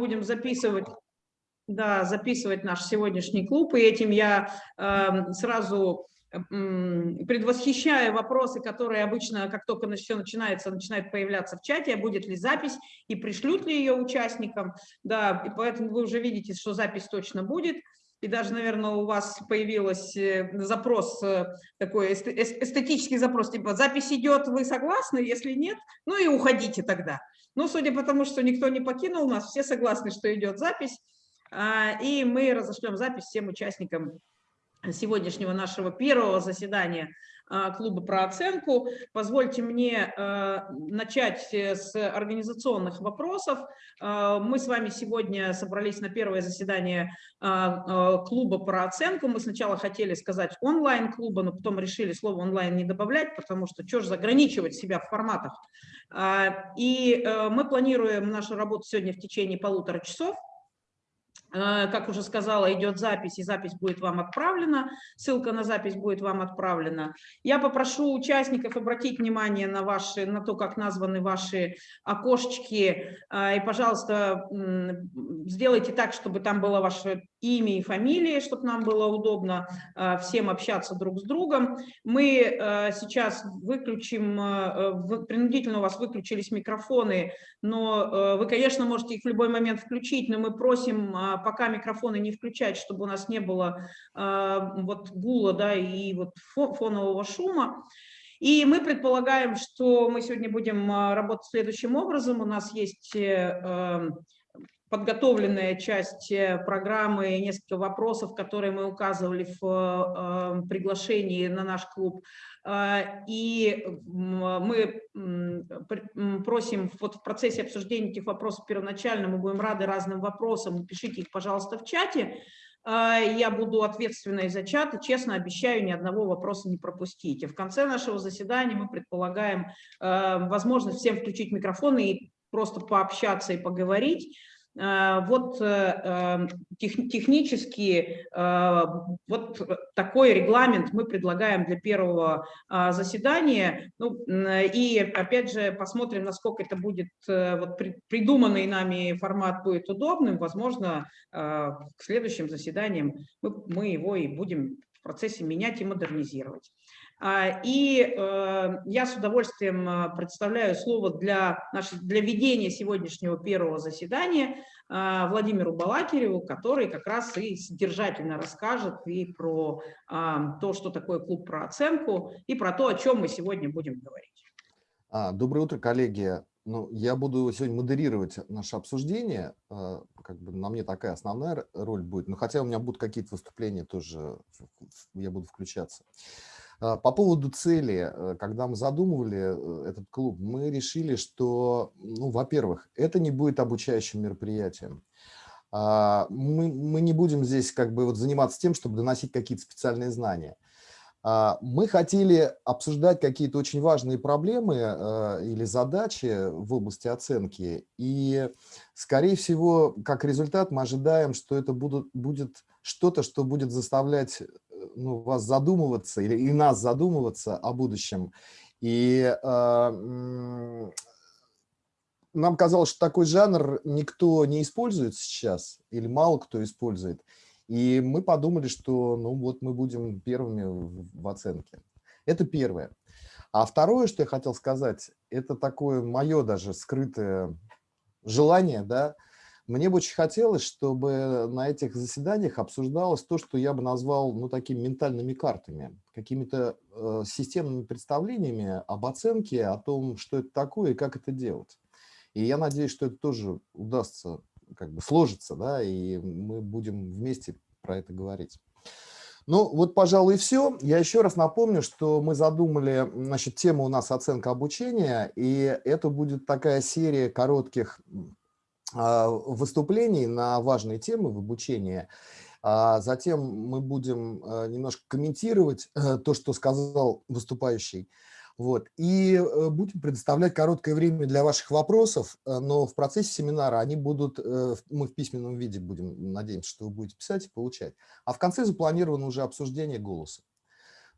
будем записывать, да, записывать наш сегодняшний клуб, и этим я э, сразу предвосхищая вопросы, которые обычно, как только все начинается, начинают появляться в чате, будет ли запись и пришлют ли ее участникам. Да, и поэтому вы уже видите, что запись точно будет. И даже, наверное, у вас появился запрос, э, такой эстетический запрос, типа запись идет, вы согласны? Если нет, ну и уходите тогда. Ну, судя по тому, что никто не покинул нас, все согласны, что идет запись. А, и мы разошлем запись всем участникам сегодняшнего нашего первого заседания клуба про оценку. Позвольте мне а, начать с организационных вопросов. А, мы с вами сегодня собрались на первое заседание клуба про оценку. Мы сначала хотели сказать онлайн-клуба, но потом решили слово онлайн не добавлять, потому что что же заграничивать себя в форматах. И мы планируем нашу работу сегодня в течение полутора часов. Э, как уже сказала, идет запись, и запись будет вам отправлена, ссылка на запись будет вам отправлена. Я попрошу участников обратить внимание на, ваши, на то, как названы ваши окошечки, э, и, пожалуйста, сделайте так, чтобы там было ваше имя и фамилия, чтобы нам было удобно э, всем общаться друг с другом. Мы сейчас выключим, принудительно у вас выключились микрофоны, но вы, конечно, можете их в любой момент включить, но мы просим пока микрофоны не включать, чтобы у нас не было вот гула да, и вот фонового шума. И мы предполагаем, что мы сегодня будем работать следующим образом. У нас есть э, подготовленная часть э, программы, несколько вопросов, которые мы указывали в э, приглашении на наш клуб. А, и мы просим вот в процессе обсуждения этих вопросов первоначально, мы будем рады разным вопросам, пишите их, пожалуйста, в чате. Я буду ответственной за чат и честно обещаю ни одного вопроса не пропустить. И в конце нашего заседания мы предполагаем э, возможность всем включить микрофоны и просто пообщаться и поговорить. Э, вот э, эм, технически э, вот такой регламент мы предлагаем для первого заседания. Ну, и опять же посмотрим, насколько это будет, вот придуманный нами формат будет удобным. Возможно, к следующим заседаниям мы, мы его и будем в процессе менять и модернизировать. А, и э, я с удовольствием э, представляю слово для, для ведения сегодняшнего первого заседания э, Владимиру Балакиреву, который как раз и содержательно расскажет и про то, что такое клуб про оценку, и про то, о чем мы сегодня будем говорить. А, доброе утро, коллеги. Ну, я буду сегодня модерировать наше обсуждение. Как бы на мне такая основная роль будет. Но хотя у меня будут какие-то выступления тоже, я буду включаться. А, по поводу цели, э, когда мы задумывали э, этот клуб, мы решили, что, ну, во-первых, это не будет обучающим мероприятием. А, мы, мы не будем здесь как бы вот заниматься тем, чтобы доносить какие-то специальные знания. А, мы хотели обсуждать какие-то очень важные проблемы э, или задачи в области оценки. И, скорее всего, как результат мы ожидаем, что это будут, будет что-то, что будет заставлять ну, вас задумываться или и нас задумываться о будущем. И э, нам казалось, что такой жанр никто не использует сейчас или мало кто использует. И мы подумали, что ну вот мы будем первыми в, в оценке. Это первое. А второе, что я хотел сказать, это такое мое даже скрытое желание, да, мне бы очень хотелось, чтобы на этих заседаниях обсуждалось то, что я бы назвал ну, такими ментальными картами, какими-то э, системными представлениями об оценке, о том, что это такое и как это делать. И я надеюсь, что это тоже удастся как бы сложиться, да, и мы будем вместе про это говорить. Ну, вот, пожалуй, и все. Я еще раз напомню, что мы задумали, значит, тема у нас оценка обучения, и это будет такая серия коротких выступлений на важные темы в обучении. А затем мы будем э, немножко комментировать э, то, что сказал выступающий. Вот. И э, будем предоставлять короткое время для ваших вопросов, но в процессе семинара они будут, мы в письменном виде будем, надеемся, что вы будете писать и получать. А в конце запланировано уже обсуждение голоса.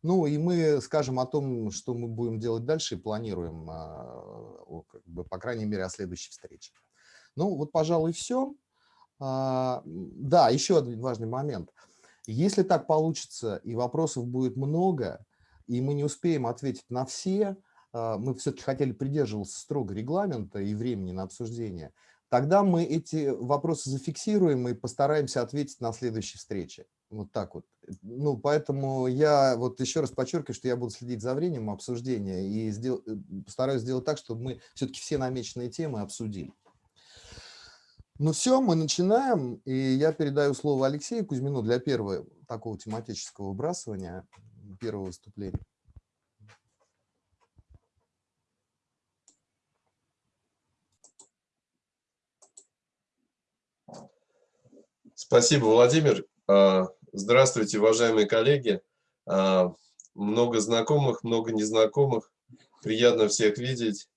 Ну и мы скажем о том, что мы будем делать дальше и планируем, а, как бы, по крайней мере, о следующей встрече. Ну вот, пожалуй, все. А, да, еще один важный момент. Если так получится и вопросов будет много, и мы не успеем ответить на все, а, мы все-таки хотели придерживаться строго регламента и времени на обсуждение, тогда мы эти вопросы зафиксируем и постараемся ответить на следующей встрече. Вот так вот. Ну, поэтому я вот еще раз подчеркиваю, что я буду следить за временем обсуждения и сдел... Э, постараюсь сделать так, чтобы мы все-таки все намеченные темы обсудили. Ну все, мы начинаем, и я передаю слово Алексею Кузьмину для первого такого тематического выбрасывания, первого выступления. Спасибо, Владимир. А, здравствуйте, уважаемые коллеги. А, много знакомых, много незнакомых. Приятно всех видеть.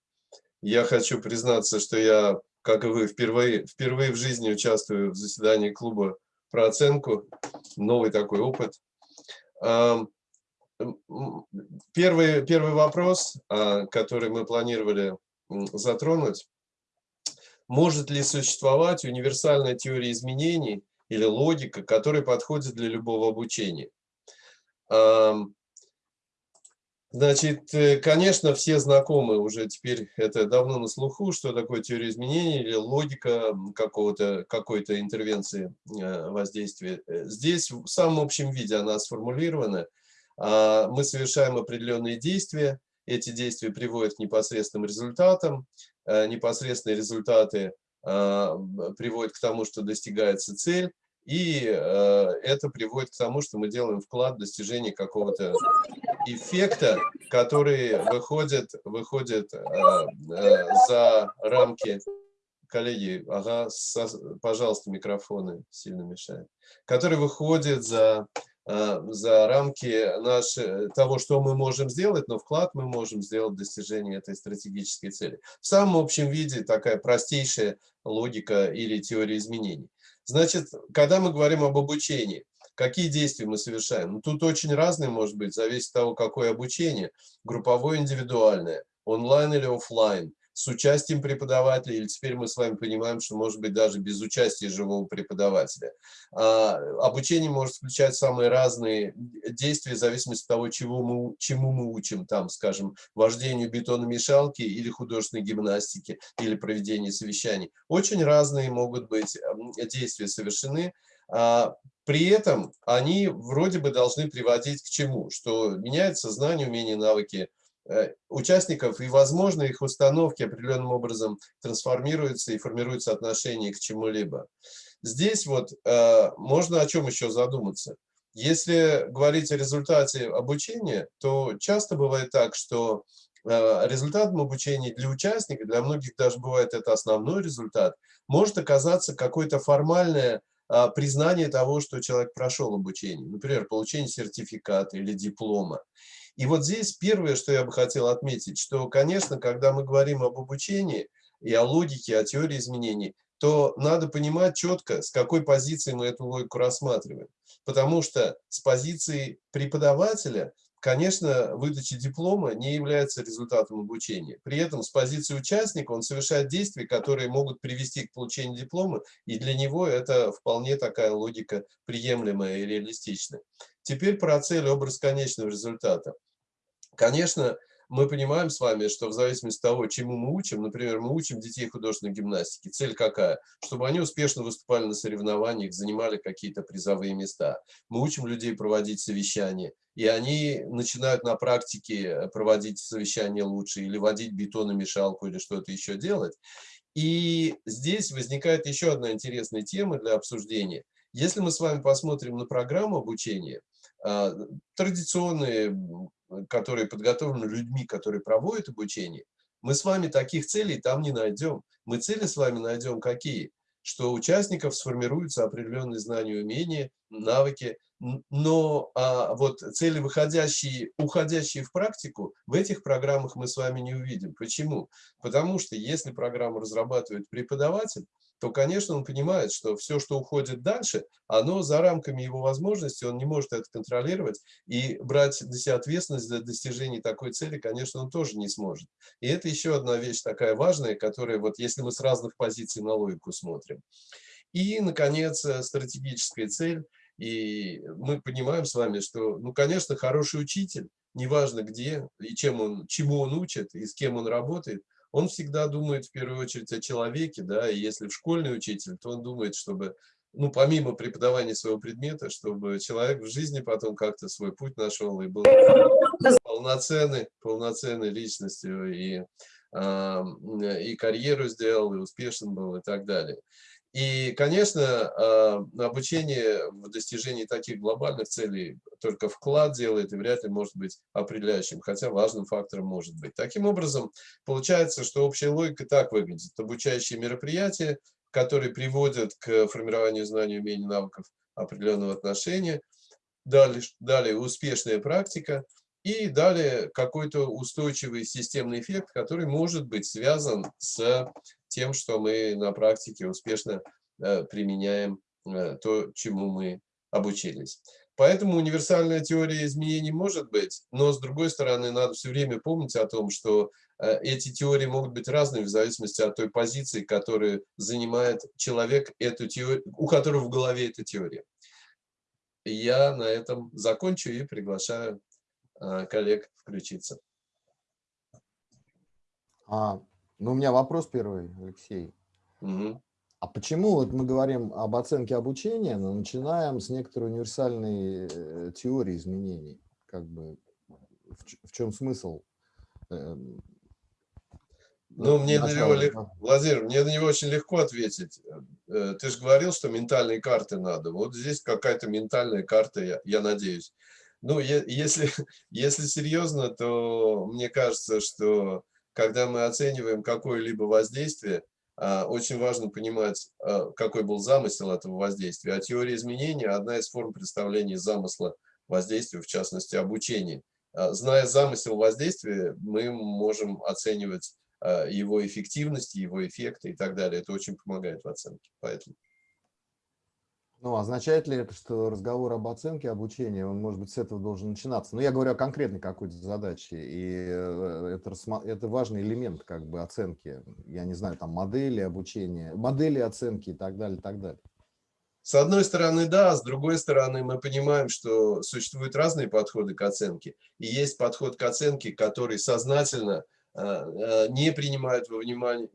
Я хочу признаться, что я, как и вы, впервые, впервые в жизни участвую в заседании клуба про оценку. Новый такой опыт. А, первый, первый вопрос, который мы планировали затронуть. Может ли существовать универсальная теория изменений – или логика, который подходит для любого обучения. Значит, э, конечно, все знакомы уже теперь, это давно на слуху, что такое теория изменений или логика какого-то какой-то интервенции э, воздействия. Э, здесь в самом общем виде она сформулирована. А, мы совершаем определенные действия, эти действия приводят к непосредственным результатам, непосредственные результаты а, приводит к тому, что достигается цель, и э, это приводит к тому, что мы делаем вклад в достижение какого-то эффекта, который выходит, выходит э, э, за рамки коллеги, ага, со, пожалуйста, микрофоны сильно мешают, который выходит за Э, за рамки наши, того, что мы можем сделать, но вклад мы можем сделать в достижение этой стратегической цели. В самом общем виде такая простейшая логика или теория изменений. Значит, когда мы говорим об обучении, какие действия мы совершаем? Ну, тут очень разные, может быть, зависит от того, какое обучение. Групповое, индивидуальное, онлайн или офлайн – с участием преподавателя, или теперь мы с вами понимаем, что может быть даже без участия живого преподавателя. А, обучение может включать самые разные действия в зависимости от того, чего мы, чему мы учим, там, скажем, вождению бетономешалки или художественной гимнастики, или проведению совещаний. Очень разные могут быть действия совершены, а, при этом они вроде бы должны приводить к чему? Что меняется знание, умения, навыки, участников, и, возможно, их установки определенным образом трансформируются и формируются отношение к чему-либо. Здесь вот э, можно о чем еще задуматься. Если говорить о результате обучения, то часто бывает так, что э, результатом обучения для участника, для многих даже бывает это основной результат, может оказаться какое-то формальное признание того, что человек прошел обучение. Например, получение сертификата или диплома. И вот здесь первое, что я бы хотел отметить, что, конечно, когда мы говорим об обучении и о логике, о теории изменений, то надо понимать четко, с какой позиции мы эту логику рассматриваем. Потому что с позиции преподавателя Конечно, выдача диплома не является результатом обучения. При этом с позиции участника он совершает действия, которые могут привести к получению диплома, и для него это вполне такая логика приемлемая и реалистичная. Теперь про цель образ конечного результата. Конечно, мы понимаем с вами, что в зависимости от того, чему мы учим, например, мы учим детей художественной гимнастики, цель какая? Чтобы они успешно выступали на соревнованиях, занимали какие-то призовые места. Мы учим людей проводить совещания, и они начинают на практике проводить совещания лучше, или водить бетономешалку, или что-то еще делать. И здесь возникает еще одна интересная тема для обсуждения. Если мы с вами посмотрим на программу обучения, традиционные которые подготовлены людьми, которые проводят обучение, мы с вами таких целей там не найдем. Мы цели с вами найдем какие? Что у участников сформируются определенные знания, умения, навыки, но а, вот цели, выходящие, уходящие в практику, в этих программах мы с вами не увидим. Почему? Потому что если программу разрабатывает преподаватель, то, конечно, он понимает, что все, что уходит дальше, оно за рамками его возможностей, он не может это контролировать, и брать на себя ответственность за достижение такой цели, конечно, он тоже не сможет. И это еще одна вещь такая важная, которая, вот если мы с разных позиций на логику смотрим. И, наконец, э, стратегическая цель. И мы понимаем с вами, что, ну, конечно, хороший учитель, неважно где и чем он, чему он учит и с кем он работает, он всегда думает в первую очередь о человеке, да, и если в школьный учитель, то он думает, чтобы, ну, помимо преподавания своего предмета, чтобы человек в жизни потом как-то свой путь нашел и был полноценной, полноценной личностью и, и карьеру сделал, и успешен был, и так далее. И, конечно, а, обучение в достижении таких глобальных целей только вклад делает и вряд ли может быть определяющим, хотя важным фактором может быть. Таким образом, получается, что общая логика так выглядит. Обучающие мероприятия, которые приводят к формированию знаний, умений, навыков определенного отношения. Далее, далее успешная практика. И далее какой-то устойчивый системный эффект, который может быть связан с тем, что мы на практике успешно э, применяем э, то, чему мы обучились. Поэтому универсальная теория изменений может быть, но с другой стороны надо все время помнить о том, что э, эти теории могут быть разными в зависимости от той позиции, которую занимает человек, эту теорию, у которого в голове эта теория. Я на этом закончу и приглашаю коллег включиться. Ну, у меня вопрос первый, Алексей. Угу. А почему вот мы говорим об оценке обучения, но начинаем с некоторой универсальной э, теории изменений? Как бы в, в чем смысл? Эм, ну, мне на него, Владимир, мне на него очень легко ответить. Э, ты же говорил, что ментальные карты надо. Вот здесь какая-то ментальная карта, я, я надеюсь. Ну, если, если серьезно, то мне кажется, что когда мы оцениваем какое-либо воздействие, а, очень важно понимать, а, какой был замысел этого воздействия. А теория изменения – одна из форм представления замысла воздействия, в частности, обучения. А, зная замысел воздействия, мы можем оценивать его эффективность, его эффекты и так далее. Это очень помогает в оценке. Поэтому. Ну, означает ли это, что разговор об оценке обучения, он, может быть, с этого должен начинаться? Ну, я говорю о конкретной какой-то задаче, и э, это, это важный элемент как бы оценки. Я не знаю, там модели обучения, модели оценки и так далее, и так далее. С одной стороны, да, с другой стороны, мы понимаем, что существуют разные подходы к оценке. И есть подход к оценке, который сознательно не принимают во внимание,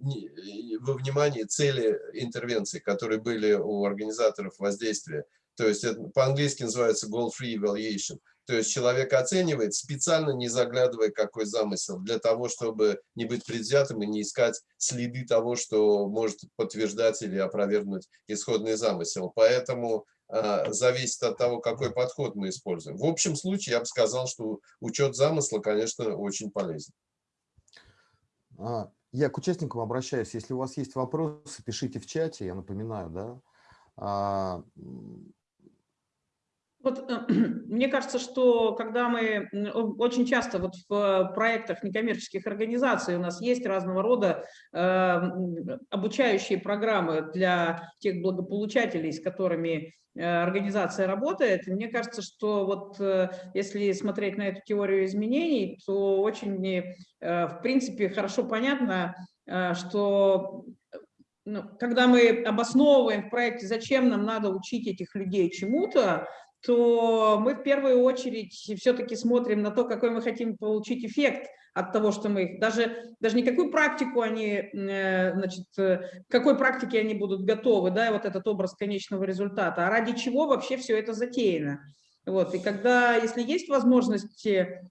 во внимание цели интервенции, которые были у организаторов воздействия. То есть по-английски называется goal-free evaluation. То есть человек оценивает, специально не заглядывая, какой замысел, для того, чтобы не быть предвзятым и не искать следы того, что может подтверждать или опровергнуть исходный замысел. Поэтому э, зависит от того, какой подход мы используем. В общем случае я бы сказал, что учет замысла, конечно, очень полезен. А, я к участникам обращаюсь. Если у вас есть вопросы, пишите в чате, я напоминаю, да. Вот, э, мне кажется, что когда мы очень часто вот в проектах некоммерческих организаций у нас есть разного рода э, обучающие программы для тех благополучателей, с которыми э, организация работает. мне кажется, что вот э, если смотреть на эту теорию изменений, то очень, э, в принципе, хорошо понятно, э, что ну, когда мы обосновываем в проекте, зачем нам надо учить этих людей чему-то, то мы в первую очередь все-таки смотрим на то, какой мы хотим получить эффект от того, что мы их, даже, даже не какую практику они, э, значит, э, какой практике они будут готовы, да, вот этот образ конечного результата, а ради чего вообще все это затеяно. Вот, и когда, если есть возможность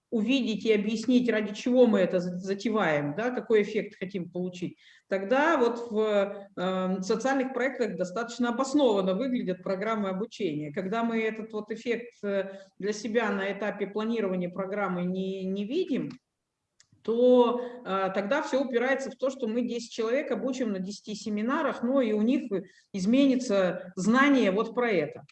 увидеть и объяснить, ради чего мы это затеваем, да, какой эффект хотим получить, тогда вот в э, социальных проектах достаточно обоснованно выглядят программы обучения. Когда мы этот вот эффект э, для себя на этапе планирования программы не, не видим, то э, тогда все упирается в то, что мы 10 человек обучим на 10 семинарах, но и у них изменится знание вот про это.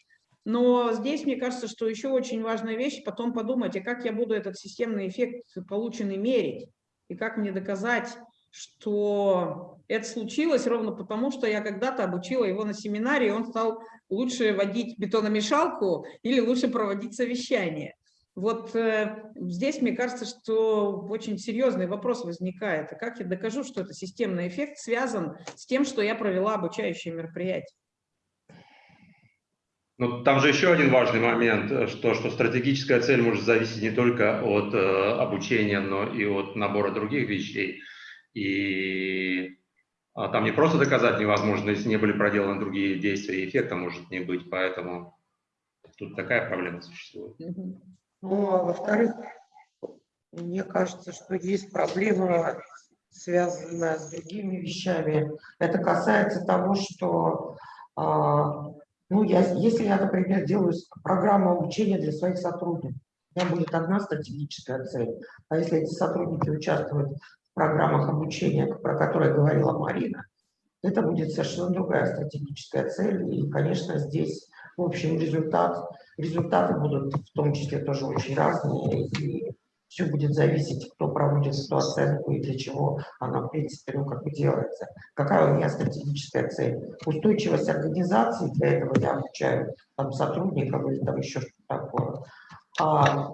Но здесь, мне кажется, что еще очень важная вещь, потом подумать, а как я буду этот системный эффект полученный мерить, и как мне доказать, что это случилось ровно потому, что я когда-то обучила его на семинаре, и он стал лучше водить бетономешалку или лучше проводить совещание. Вот э, здесь, мне кажется, что очень серьезный вопрос возникает. А как я докажу, что это системный эффект связан с тем, что я провела обучающее мероприятие? Ну, там же еще один важный момент, э, что, что стратегическая цель может зависеть не только от э, обучения, но и от набора других вещей. И а, там не просто доказать невозможно, если не были проделаны другие действия, эффекта может не быть, поэтому тут такая проблема существует. Ну, а во-вторых, мне кажется, что есть проблема, связанная с другими вещами. Это касается того, что а, ну, я, если я, например, делаю программу обучения для своих сотрудников, у меня будет одна стратегическая цель. А если эти сотрудники участвуют программах обучения, про которые говорила Марина, это будет совершенно другая стратегическая цель. И, конечно, здесь, в общем, результат, результаты будут в том числе тоже очень разные. И все будет зависеть, кто проводит эту оценку и для чего она, в принципе, ну, как бы делается. Какая у меня стратегическая цель? Устойчивость организации, для этого я обучаю там, сотрудников или там еще что-то такое. А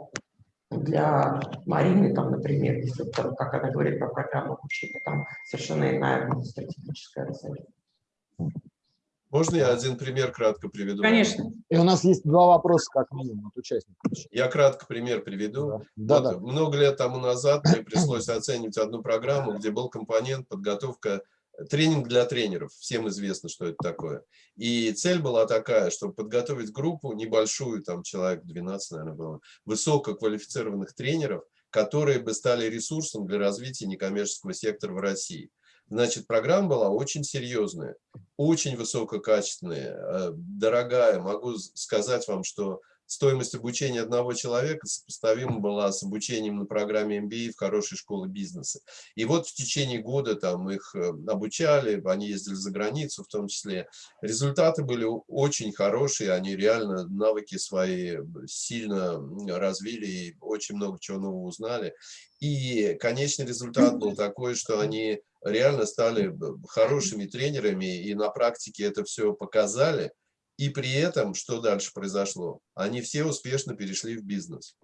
для Марины, там, например, если, там, как она говорит про программу обучения, там совершенно иная будет стратегическая цель. Можно я один пример кратко приведу? Конечно. И у нас есть два вопроса, как минимум, от участников. Я кратко пример приведу. Да, Вот да. Много лет тому назад мне пришлось оценивать одну программу, где был компонент подготовка, тренинг для тренеров. Всем известно, что это такое. И цель была такая, чтобы подготовить группу небольшую, там человек 12, наверное, было, высококвалифицированных тренеров, которые бы стали ресурсом для развития некоммерческого сектора в России. Значит, программа была очень серьезная, очень высококачественная, э, дорогая. Могу сказать вам, что стоимость обучения одного человека сопоставима была с обучением на программе MBA в хорошей школе бизнеса. И вот в течение года там их э, обучали, они ездили за границу в том числе. Результаты были очень хорошие, они реально навыки свои сильно развили и очень много чего нового узнали. И конечный результат был такой, что они реально стали хорошими тренерами и на практике это все показали. И при этом, что дальше произошло? Они все успешно перешли в бизнес.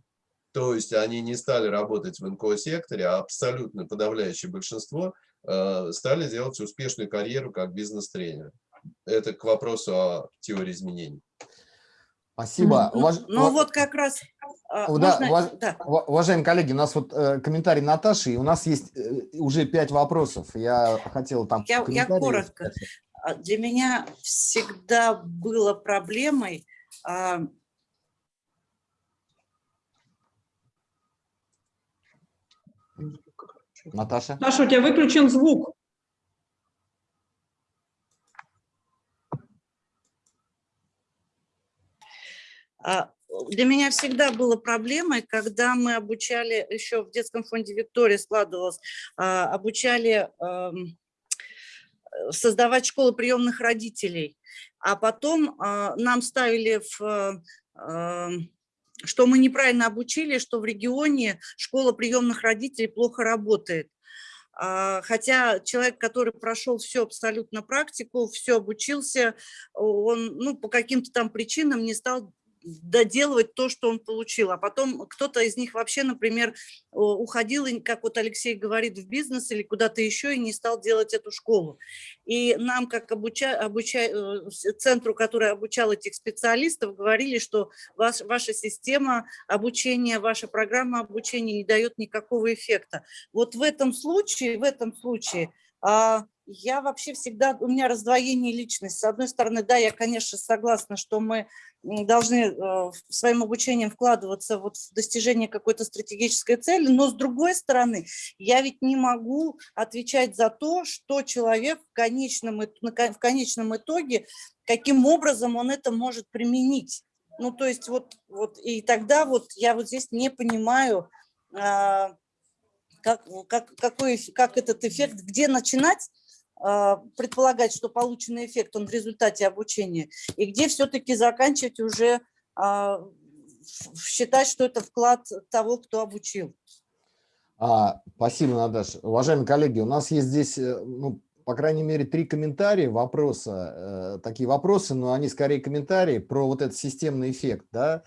То есть они не стали работать в НКО-секторе, а абсолютно подавляющее большинство э, стали делать успешную карьеру как бизнес-тренер. Это к вопросу о теории изменений. Спасибо. Ну, Уваж- ну вот как раз... а, да, можно- уваж- да. ва- Уважаемые коллеги, у нас вот э, комментарий Наташи, и у нас есть э, уже пять вопросов. Я хотел там Я- я коротко. сказать. А, Для меня всегда было проблемой а, Наташа? Саша, у тебя выключен звук. А, Для меня всегда было проблемой, когда мы обучали, еще в детском фонде Виктория складывалось, а, обучали ам, э, создавать школы приемных родителей, а потом а, нам ставили в а, ам, что мы неправильно обучили, что в регионе школа приемных родителей плохо работает. А, Хотя человек, который прошел всю абсолютно практику, все обучился, он ну, по каким-то там причинам не стал доделывать то, что он получил. А потом кто-то из них вообще, например, уходил, как вот Алексей говорит, в бизнес или куда-то еще и не стал делать эту школу. И нам, как обуча, обуча, э, центру, который обучал этих специалистов, говорили, что ваш, ваша система обучения, ваша программа обучения не дает никакого эффекта. Вот в этом случае, в этом случае а, я вообще всегда, у меня раздвоение личности. С одной стороны, да, я, конечно, согласна, что мы должны э, своим обучением вкладываться вот в достижение какой-то стратегической цели, но с другой стороны, я ведь не могу отвечать за то, что человек в конечном, в конечном итоге, каким образом он это может применить. Ну, то есть вот, вот и тогда вот я вот здесь не понимаю, а, как, как, какой, как этот эффект, где начинать предполагать, что полученный эффект, он в результате обучения, и где все-таки заканчивать уже а, считать, что это вклад того, кто обучил. А, спасибо, Наташа. Уважаемые коллеги, у нас есть здесь, э, ну, по крайней мере, три комментария, вопроса, э, такие вопросы, но они скорее комментарии про вот этот системный эффект, да.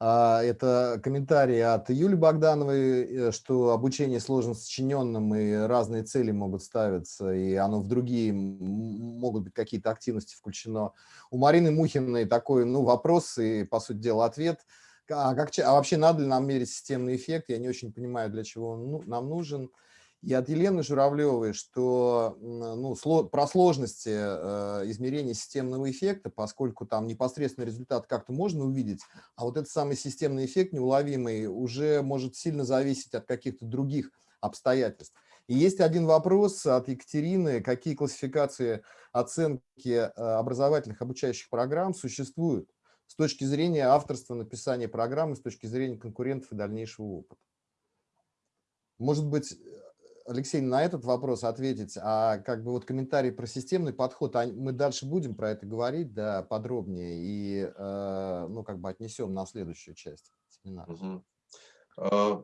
А, это комментарий от Юли Богдановой, э, что обучение сложно сочиненным и разные цели могут ставиться, и оно в другие могут быть какие-то активности включено. У Марины Мухиной такой, ну, вопрос и, по сути дела, ответ. А, как, а вообще надо ли нам мерить системный эффект? Я не очень понимаю, для чего он ну, нам нужен и от Елены Журавлевой, что ну, про сложности э, измерения системного эффекта, поскольку там непосредственно результат как-то можно увидеть, а вот этот самый системный эффект неуловимый уже может сильно зависеть от каких-то других обстоятельств. И есть один вопрос от Екатерины, какие классификации оценки э, образовательных обучающих программ существуют с точки зрения авторства написания программы, с точки зрения конкурентов и дальнейшего опыта. Может быть, Алексей, на этот вопрос ответить, а как бы вот комментарий про системный подход, а мы дальше будем про это говорить, да, подробнее и, э, ну, как бы отнесем на следующую часть семинара. Угу.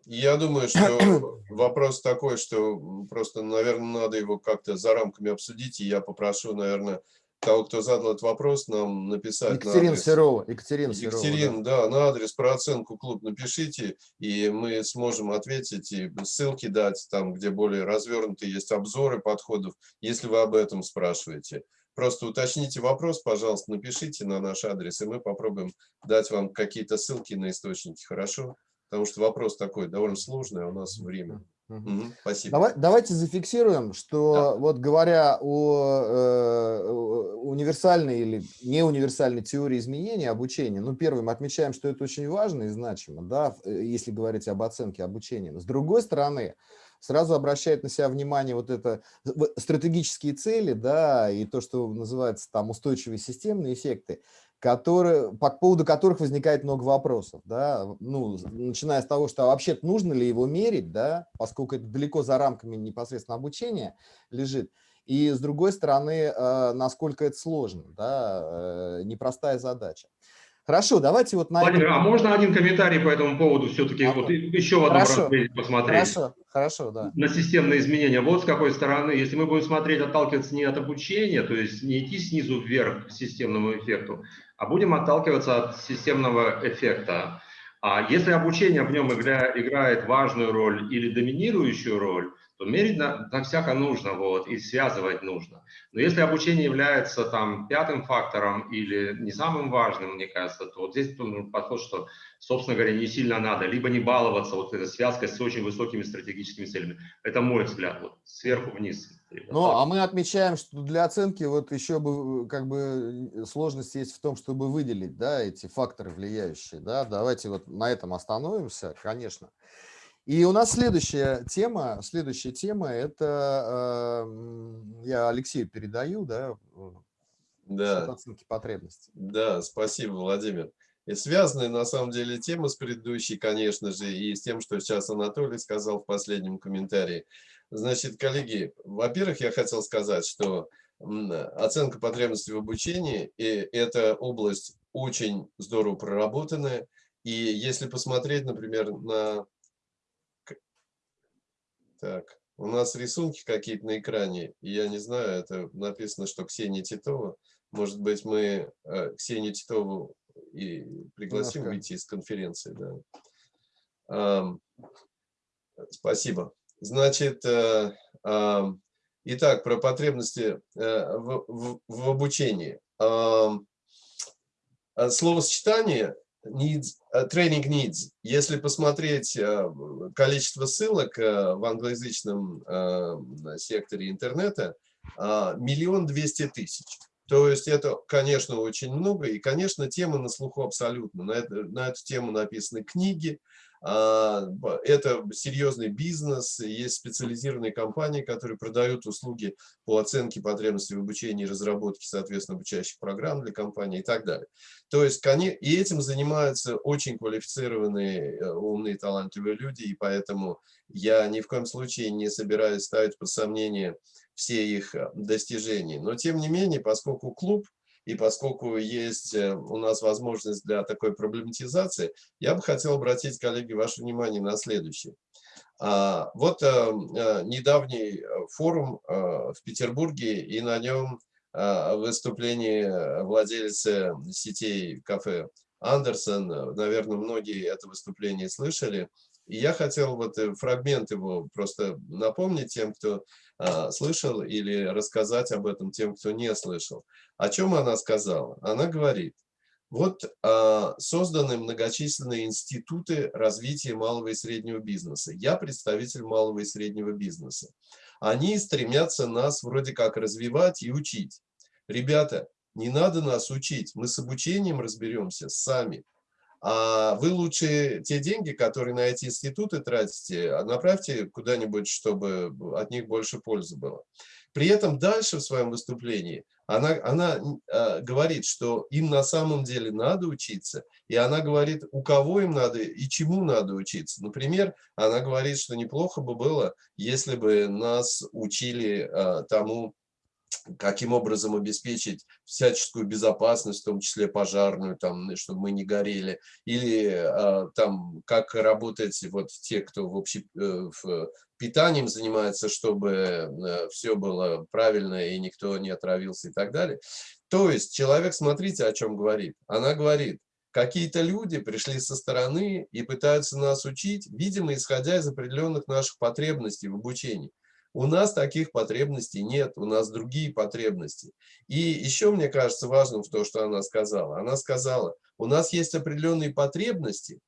Я думаю, что вопрос такой, что просто, наверное, надо его как-то за рамками обсудить, и я попрошу, наверное, того, кто задал этот вопрос, нам написать Екатерина на адрес. Серова. Екатерина, Екатерина, да. да, на адрес про оценку клуб напишите, и мы сможем ответить и ссылки дать, там, где более развернутые есть обзоры подходов, если вы об этом спрашиваете. Просто уточните вопрос, пожалуйста, напишите на наш адрес, и мы попробуем дать вам какие-то ссылки на источники, хорошо? Потому что вопрос такой довольно сложный, а у нас время. Угу, спасибо. Давай, давайте зафиксируем, что да. вот говоря о э, универсальной или неуниверсальной теории изменения обучения, ну, первым отмечаем, что это очень важно и значимо, да, э, если говорить об оценке обучения. Но с другой стороны, сразу обращает на себя внимание вот это стратегические цели, да, и то, что называется там устойчивые системные эффекты которые, по поводу которых возникает много вопросов, да, ну, начиная с того, что вообще нужно ли его мерить, да, поскольку это далеко за рамками непосредственно обучения лежит, и с другой стороны, э, насколько это сложно, да, э, непростая задача. Хорошо, давайте вот на Владимир, а можно один комментарий по этому поводу все-таки а, вот еще в одном хорошо, разрезе посмотреть? Хорошо, хорошо, да. На системные изменения. Вот с какой стороны, если мы будем смотреть, отталкиваться не от обучения, то есть не идти снизу вверх к системному эффекту, а будем отталкиваться от системного эффекта. А если обучение в нем игра, играет важную роль или доминирующую роль, то мерить на, на всяко нужно, вот, и связывать нужно. Но если обучение является там пятым фактором или не самым важным, мне кажется, то вот здесь подход, что, собственно говоря, не сильно надо, либо не баловаться вот этой связкой с очень высокими стратегическими целями. Это мой взгляд, вот, сверху вниз. Ну, а мы отмечаем, что для оценки вот еще бы как бы сложность есть в том, чтобы выделить, да, эти факторы влияющие, да. Давайте вот на этом остановимся, конечно. И у нас следующая тема, следующая тема, это э, я Алексею передаю, да, да. оценки потребностей. Да, спасибо, Владимир. И связанная на самом деле тема с предыдущей, конечно же, и с тем, что сейчас Анатолий сказал в последнем комментарии. Значит, коллеги, во-первых, я хотел сказать, что оценка потребностей в обучении – и это область очень здорово проработанная. И если посмотреть, например, на так, у нас рисунки какие-то на экране, я не знаю, это написано, что Ксения Титова. Может быть, мы э, Ксению Титову и пригласим Немножко. выйти из конференции. Да. Спасибо. Значит, э, итак, про потребности э, в, в, в обучении. Словосочетание needs, uh, training needs. Если посмотреть uh, количество ссылок uh, в англоязычном секторе интернета, миллион двести тысяч. То есть это, конечно, очень много, и, конечно, тема на слуху абсолютно. На, это, на эту тему написаны книги, это серьезный бизнес, есть специализированные компании, которые продают услуги по оценке потребностей в обучении и разработке, соответственно, обучающих программ для компании и так далее. То есть и этим занимаются очень квалифицированные, э, умные, талантливые люди, и поэтому я ни в коем случае не собираюсь ставить под сомнение все их э, достижения. Но тем не менее, поскольку клуб и поскольку есть э, у нас возможность для такой проблематизации, я бы хотел обратить, коллеги, ваше внимание на следующее. А, Вот э, э, недавний э, форум в Петербурге, и на нем выступление владельца сетей кафе Андерсон. Наверное, многие это выступление слышали. И я хотел вот э, фрагмент его просто напомнить тем, кто а, слышал, или рассказать об этом тем, кто не слышал. О чем она сказала? Она говорит, вот а, созданы многочисленные институты развития малого и среднего бизнеса. Я представитель малого и среднего бизнеса. Они стремятся нас вроде как развивать и учить. Ребята, не надо нас учить, мы с обучением разберемся сами. А вы лучше те деньги, которые на эти институты тратите, а направьте куда-нибудь, чтобы от них больше пользы было. При этом дальше в своем выступлении она, она э, говорит, что им на самом деле надо учиться, и она говорит, у кого им надо и чему надо учиться. Например, она говорит, что неплохо бы было, если бы нас учили э, тому, каким образом обеспечить всяческую безопасность, в том числе пожарную, там, чтобы мы не горели, или а, там, как работать вот те, кто в, общем, э, в питанием занимается, чтобы э, все было правильно и никто не отравился и так далее. То есть человек, смотрите, о чем говорит. Она говорит, какие-то люди пришли со стороны и пытаются нас учить, видимо, исходя из определенных наших потребностей в обучении. У нас таких потребностей нет, у нас другие потребности. И еще мне кажется важным то, что она сказала. Она сказала, у нас есть определенные потребности,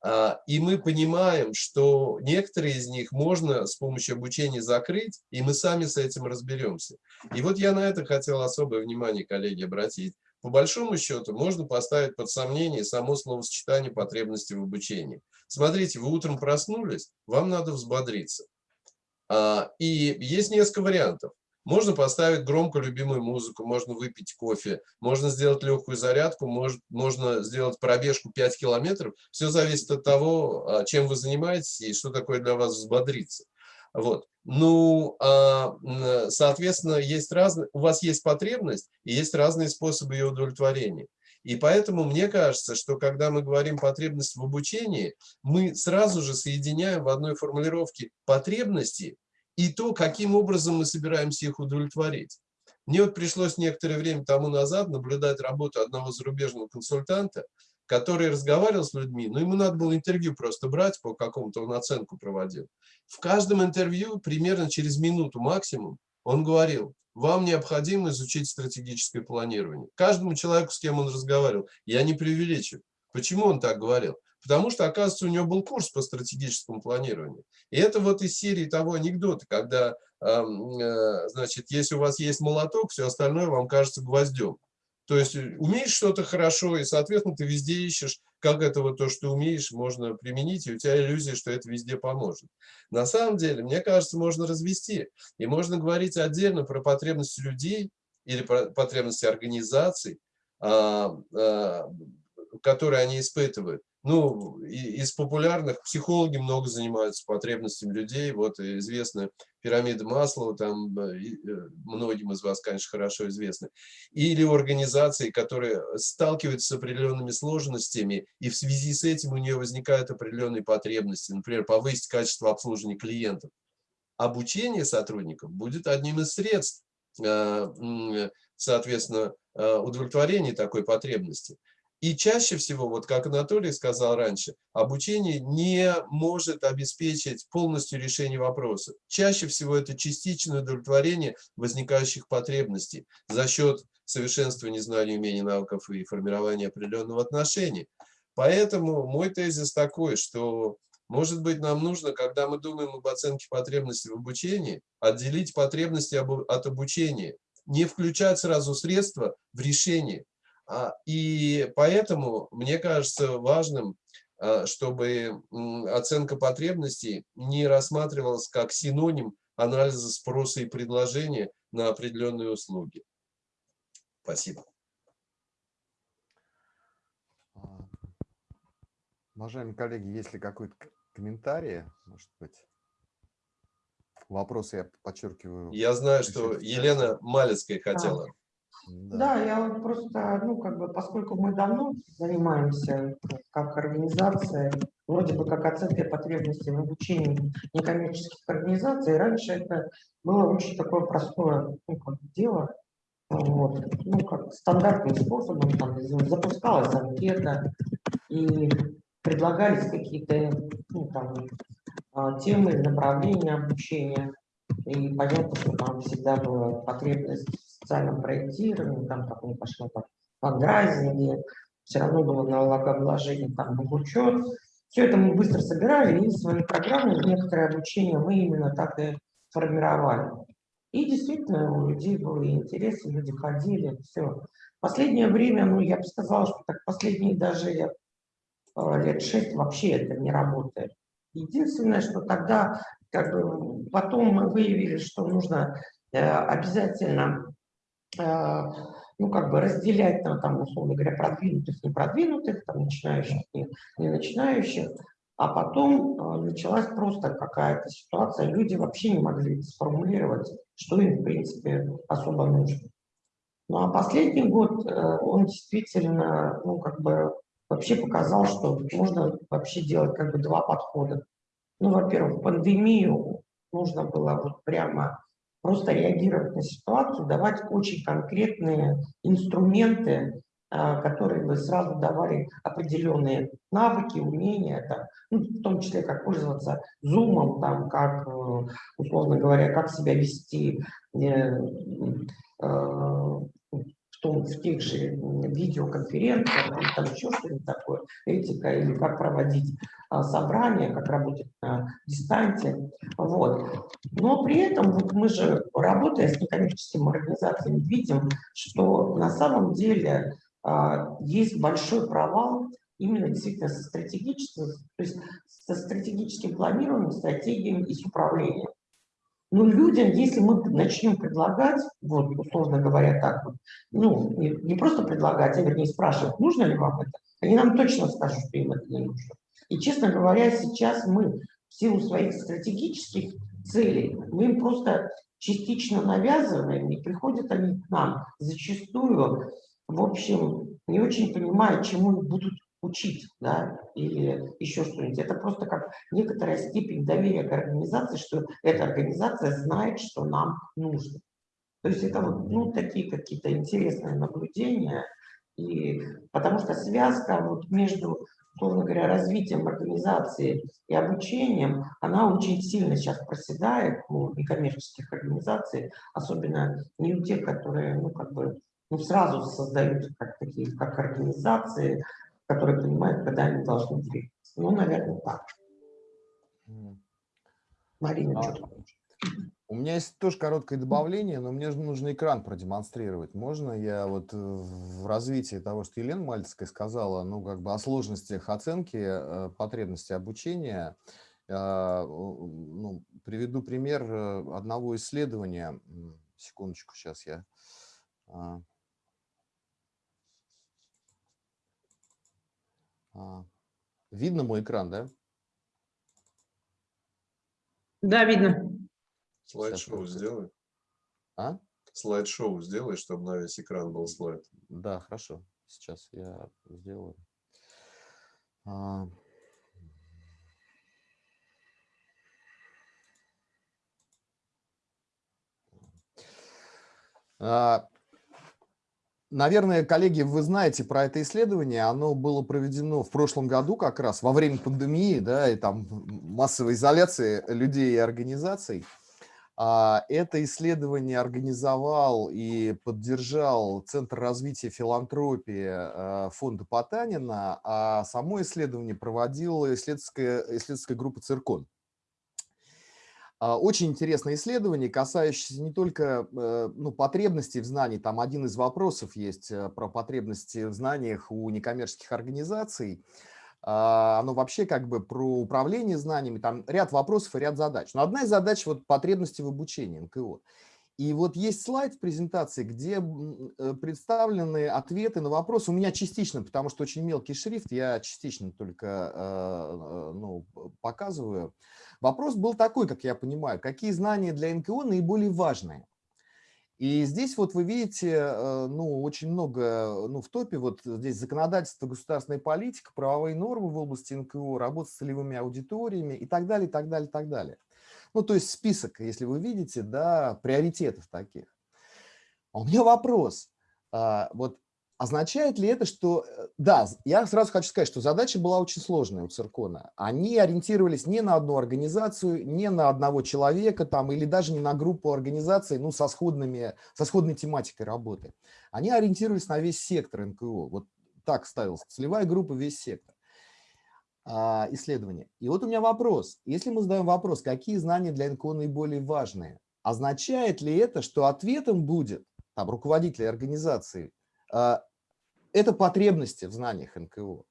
а, и мы понимаем, что некоторые из них можно с помощью обучения закрыть, и мы сами с этим разберемся. И вот я на это хотел особое внимание, коллеги, обратить. По большому счету можно поставить под сомнение само словосочетание потребности в обучении. Смотрите, вы утром проснулись, вам надо взбодриться. А, и есть несколько вариантов. Можно поставить громко любимую музыку, можно выпить кофе, можно сделать легкую зарядку, может, можно сделать пробежку 5 километров. Все зависит от того, а, чем вы занимаетесь и что такое для вас взбодриться. Вот. Ну, а, соответственно, есть разные, у вас есть потребность и есть разные способы ее удовлетворения. И поэтому мне кажется, что когда мы говорим потребность в обучении, мы сразу же соединяем в одной формулировке потребности и то, каким образом мы собираемся их удовлетворить. Мне вот пришлось некоторое время тому назад наблюдать работу одного зарубежного консультанта, который разговаривал с людьми, но ему надо было интервью просто брать, по какому-то он оценку проводил. В каждом интервью, примерно через минуту максимум, он говорил, вам необходимо изучить стратегическое планирование. Каждому человеку, с кем он разговаривал, я не преувеличиваю. Почему он так говорил? Потому что, оказывается, у него был курс по стратегическому планированию. И это вот из серии того анекдота, когда, э, значит, если у вас есть молоток, все остальное вам кажется гвоздем. То есть э, умеешь что-то хорошо, и, соответственно, ты везде ищешь, как это вот то, что умеешь, можно применить, и у тебя иллюзия, что это везде поможет. На самом деле, мне кажется, можно развести. И можно говорить отдельно про потребности людей или про потребности организаций, а, а, которые они испытывают ну, из популярных психологи много занимаются потребностями людей. Вот известная пирамида Маслова, там э, э, многим из вас, конечно, хорошо известны. Или организации, которые сталкиваются с определенными сложностями, и в связи с этим у нее возникают определенные потребности, например, повысить качество обслуживания клиентов. Обучение сотрудников будет одним из средств, э, соответственно, удовлетворения такой потребности. И чаще всего, вот как Анатолий сказал раньше, обучение не может обеспечить полностью решение вопроса. Чаще всего это частичное удовлетворение возникающих потребностей за счет совершенствования знаний, умений, навыков и формирования определенного отношения. Поэтому мой тезис такой, что, может быть, нам нужно, когда мы думаем об оценке потребностей в обучении, отделить потребности от обучения, не включать сразу средства в решение, и поэтому мне кажется важным, а, чтобы оценка потребностей не рассматривалась как синоним анализа спроса и предложения на определенные услуги. Спасибо. А, уважаемые коллеги, есть ли какой-то комментарий, может быть? Вопросы я подчеркиваю. Я знаю, что Елена Малецкая хотела. Да. я вот просто, ну, как бы, поскольку мы давно занимаемся как организация вроде бы как оценкой потребностей в обучении некоммерческих организаций. Раньше это было очень такое простое ну, как дело, вот, ну, как стандартным способом, там, запускалась анкета, и предлагались какие-то ну, там, а, темы, направления обучения. И понятно, что там всегда была потребность социальном проектировании, там как не пошло по фандрайзинге, все равно было налогообложение, там был учет. Все это мы быстро собирали, и свои программы, некоторое обучение мы именно так и формировали. И действительно у людей были интересы, люди ходили, все. Последнее время, ну я бы сказала, что так последние даже а, лет шесть вообще это не работает. Единственное, что тогда, как бы, потом мы выявили, что нужно э, обязательно, э, ну, как бы разделять, там, там, условно говоря, продвинутых, не продвинутых, там, начинающих, не, не начинающих, а потом э, началась просто какая-то ситуация, люди вообще не могли сформулировать, что им, в принципе, особо нужно. Ну, а последний год, э, он действительно, ну, как бы, вообще показал, что можно вообще делать как бы два подхода. Ну, во-первых, пандемию нужно было вот прямо просто реагировать на ситуацию, давать очень конкретные инструменты, а, которые бы сразу давали определенные навыки, умения, там, ну, в том числе как пользоваться зумом, там, как, э, условно говоря, как себя вести э, э, в, том, в тех же видеоконференциях, там еще что-нибудь такое, этика, или как проводить а, собрания, как работать на дистанции. Вот. Но при этом вот мы же, работая с некоммерческими организациями, видим, что на самом деле а, есть большой провал именно действительно со стратегическим, то есть со стратегическим планированием, стратегией и с управлением. Но людям, если мы начнем предлагать, вот условно говоря так вот, ну, не, не просто предлагать, а вернее спрашивать, нужно ли вам это, они нам точно скажут, что им это не нужно. И, честно говоря, сейчас мы в силу своих стратегических целей, мы им просто частично навязываем, и приходят они к нам зачастую, в общем, не очень понимая, чему их будут учить, да, или еще что-нибудь. Это просто как некоторая степень доверия к организации, что эта организация знает, что нам нужно. То есть это вот, ну, такие какие-то интересные наблюдения, и, потому что связка вот между, условно говоря, развитием организации и обучением, она очень сильно сейчас проседает у некоммерческих организаций, особенно не у тех, которые, ну, как бы, ну, сразу создают как такие, как организации, которые понимают, когда они должны двигаться. Ну, наверное, так. Марина, а, что У меня есть тоже короткое добавление, но мне же нужно экран продемонстрировать. Можно я вот э, в развитии того, что Елена Мальцкая сказала, ну, как бы о сложностях оценки э, потребностей обучения, э, ну, приведу пример одного исследования. Секундочку, сейчас я... А, А, видно мой экран, да? Да, видно. Слайд-шоу сделай. А? Слайд-шоу сделай, чтобы на весь экран был слайд. Да, хорошо. Сейчас я сделаю. А... А, Наверное, коллеги, вы знаете про это исследование. Оно было проведено в прошлом году как раз во время пандемии, да, и там массовой изоляции людей и организаций. А, это исследование организовал и поддержал Центр развития филантропии а, фонда Потанина, а само исследование проводила исследовательская, исследовательская группа «Циркон». А, очень интересное исследование, касающееся не только э, ну, потребностей в знании, там один из вопросов есть э, про потребности в знаниях у некоммерческих организаций, а, оно вообще как бы про управление знаниями, там ряд вопросов и ряд задач. Но одна из задач – вот потребности в обучении НКО. И вот есть слайд в презентации, где э, представлены ответы на вопросы. У меня частично, потому что очень мелкий шрифт, я частично только ну, показываю. Вопрос был такой, как я понимаю, какие знания для НКО наиболее важные? И здесь вот вы видите, э, ну, очень много, ну, в топе вот здесь законодательство, государственная политика, правовые нормы в области НКО, работа с целевыми аудиториями и так далее, и так далее, и так далее. Ну, то есть список, если вы видите, да, приоритетов таких. А у меня вопрос. А, вот Означает ли это, что... э, Да, я сразу хочу сказать, что задача была очень сложная у Циркона. Они ориентировались не на одну организацию, не на одного человека там, или даже не на группу организаций ну, со, сходными, со сходной тематикой работы. Они ориентировались на весь сектор НКО. Вот так ставилась целевая группа, весь сектор а, исследования. И вот у меня вопрос. Если мы задаем вопрос, какие знания для НКО наиболее важные, означает ли это, что ответом будет там, руководитель организации а, это потребности в знаниях НКО.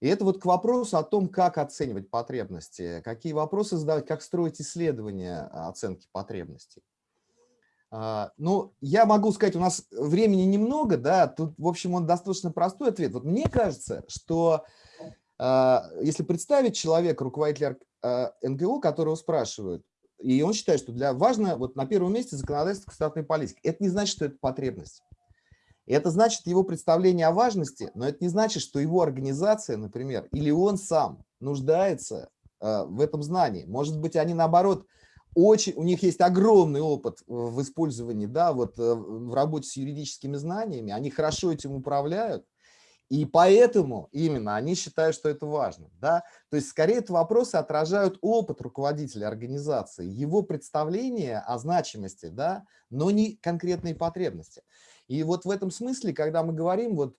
И это вот к вопросу о том, как оценивать потребности, какие вопросы задавать, как строить исследования оценки потребностей. А, ну, я могу сказать, у нас времени немного, да, тут, в общем, он достаточно простой ответ. Вот мне кажется, что а, если представить человека, руководителя НГО, которого спрашивают, и он считает, что для важно, вот на первом месте законодательство государственной политики, это не значит, что это потребность. И это значит его представление о важности, но это не значит, что его организация, например, или он сам нуждается э, в этом знании. Может быть, они наоборот, очень, у них есть огромный опыт в использовании, да, вот э, в работе с юридическими знаниями, они хорошо этим управляют, и поэтому именно они считают, что это важно. Да? То есть скорее это вопросы отражают опыт руководителя организации, его представление о значимости, да, но не конкретные потребности. И вот в этом смысле, когда мы говорим вот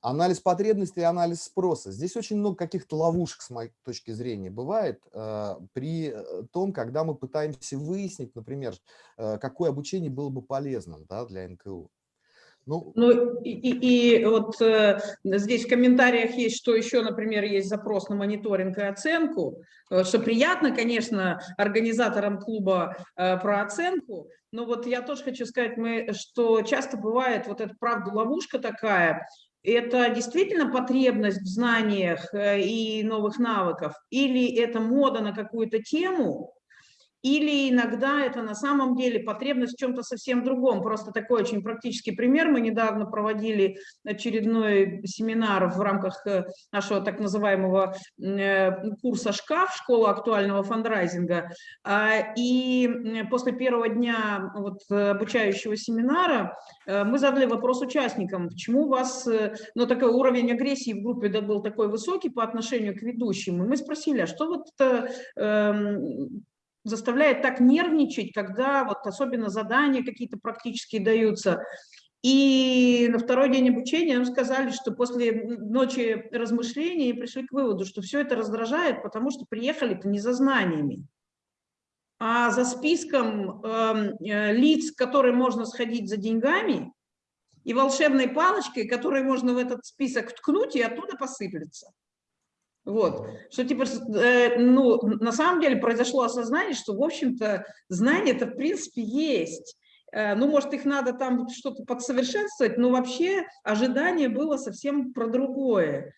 анализ потребностей и анализ спроса, здесь очень много каких-то ловушек, с моей точки зрения, бывает э, при э, том, когда мы пытаемся выяснить, например, э, какое обучение было бы полезным да, для НКУ. Ну, ну и, и, и вот э, здесь в комментариях есть, что еще, например, есть запрос на мониторинг и оценку, э, что приятно, конечно, организаторам клуба э, про оценку, но вот я тоже хочу сказать, мы, что часто бывает вот эта, правда, ловушка такая, это действительно потребность в знаниях э, и новых навыков, или это мода на какую-то тему, или иногда это на самом деле потребность в чем-то совсем другом. Просто такой очень практический пример. Мы недавно проводили очередной семинар в рамках э, нашего так называемого э, курса «Шкаф», школа актуального фандрайзинга. А, и после первого дня вот обучающего семинара э, мы задали вопрос участникам, почему у вас ну, такой уровень агрессии в группе был такой высокий по отношению к ведущим. И мы спросили, а что вот эм, заставляет так нервничать, когда вот особенно задания какие-то практические даются. И на второй день обучения нам сказали, что после ночи размышлений пришли к выводу, что все это раздражает, потому что приехали-то не за знаниями, а за списком эм, э, лиц, которые можно сходить за деньгами, и волшебной палочкой, которой можно в этот список ткнуть, и оттуда посыплется. Вот, что типа, э, ну, на самом деле произошло осознание, что, в общем-то, знания-то, в принципе, есть. Э, ну, может, их надо там что-то подсовершенствовать, но вообще ожидание было совсем про другое.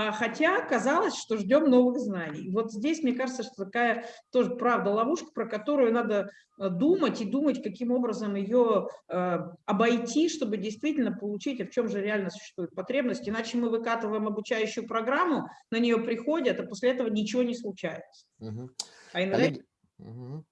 А, хотя казалось, что ждем новых знаний. Вот здесь, мне кажется, что такая тоже правда ловушка, про которую надо э, думать и думать, каким образом ее э, обойти, чтобы действительно получить, а в чем же реально существует потребность. Иначе мы выкатываем обучающую программу, на нее приходят, а после этого ничего не случается. Угу. А иногда... Коллеги... Угу.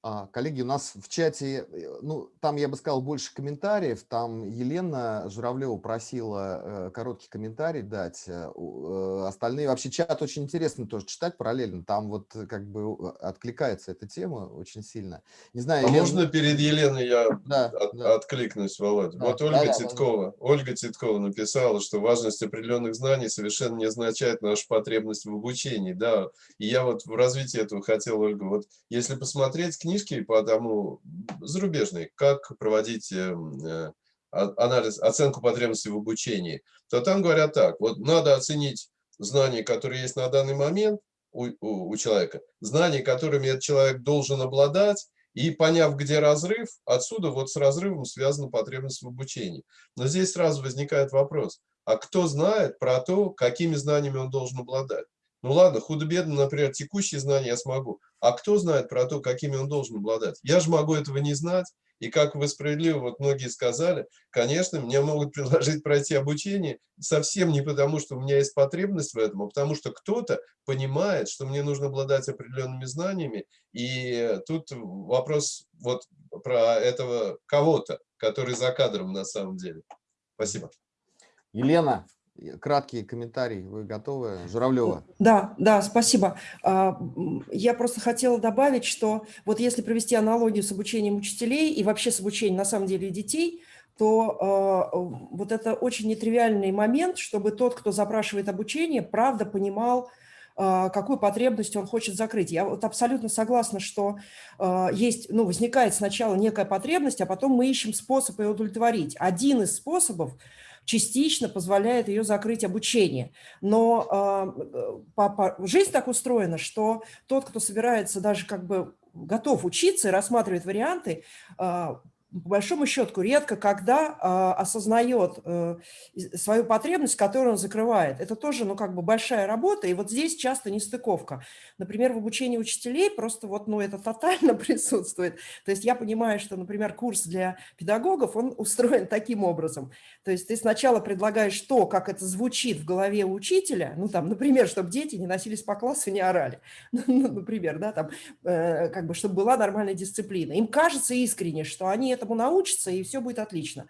А, коллеги, у нас в чате, э, ну, там, я бы сказал, больше комментариев. Там Елена Журавлева просила э, короткий комментарий дать. Э, остальные, вообще чат очень интересно тоже читать параллельно. Там вот как бы откликается эта тема очень сильно. Не знаю, а Елена... можно перед Еленой я да, от, да. откликнусь, Володь? Да, вот Ольга да, Титкова. Да. Ольга Титкова написала, что важность определенных знаний совершенно не означает нашу потребность в обучении. Да, и я вот в развитии этого хотел, Ольга, вот если посмотреть книжки по тому зарубежной, как проводить эм, э, анализ, оценку потребностей в обучении, то там говорят так, вот надо оценить знания, которые есть на данный момент у, у, у человека, знания, которыми этот человек должен обладать, и поняв, где разрыв, отсюда вот с разрывом связана потребность в обучении. Но здесь сразу возникает вопрос, а кто знает про то, какими знаниями он должен обладать? Ну ладно, худо-бедно, например, текущие знания я смогу. А кто знает про то, какими он должен обладать? Я же могу этого не знать. И как вы справедливо, вот многие сказали, конечно, мне могут предложить пройти обучение совсем не потому, что у меня есть потребность в этом, а потому что кто-то понимает, что мне нужно обладать определенными знаниями. И тут вопрос вот про этого кого-то, который за кадром на самом деле. Спасибо. Елена, краткий комментарий. Вы готовы? Журавлева. Да, да, спасибо. А, я просто хотела добавить, что вот если провести аналогию с обучением учителей и вообще с обучением на самом деле детей, то а, вот это очень нетривиальный момент, чтобы тот, кто запрашивает обучение, правда понимал, а, какую потребность он хочет закрыть. Я вот абсолютно согласна, что есть, ну, возникает сначала некая потребность, а потом мы ищем способ ее удовлетворить. Один из способов – частично позволяет ее закрыть обучение. Но э, по, жизнь так устроена, что тот, кто собирается даже как бы готов учиться и рассматривает варианты, а, по большому счету, редко когда а, осознает а, свою потребность, которую он закрывает. Это тоже, ну, как бы большая работа, и вот здесь часто нестыковка. Например, в обучении учителей просто вот, ну, это тотально присутствует. То есть я понимаю, что, например, курс для педагогов, он устроен таким образом. То есть ты сначала предлагаешь то, как это звучит в голове учителя, ну, там, например, чтобы дети не носились по классу и не орали, ну, например, да, там, э, как бы, чтобы была нормальная дисциплина. Им кажется искренне, что они этому научатся, и все будет отлично.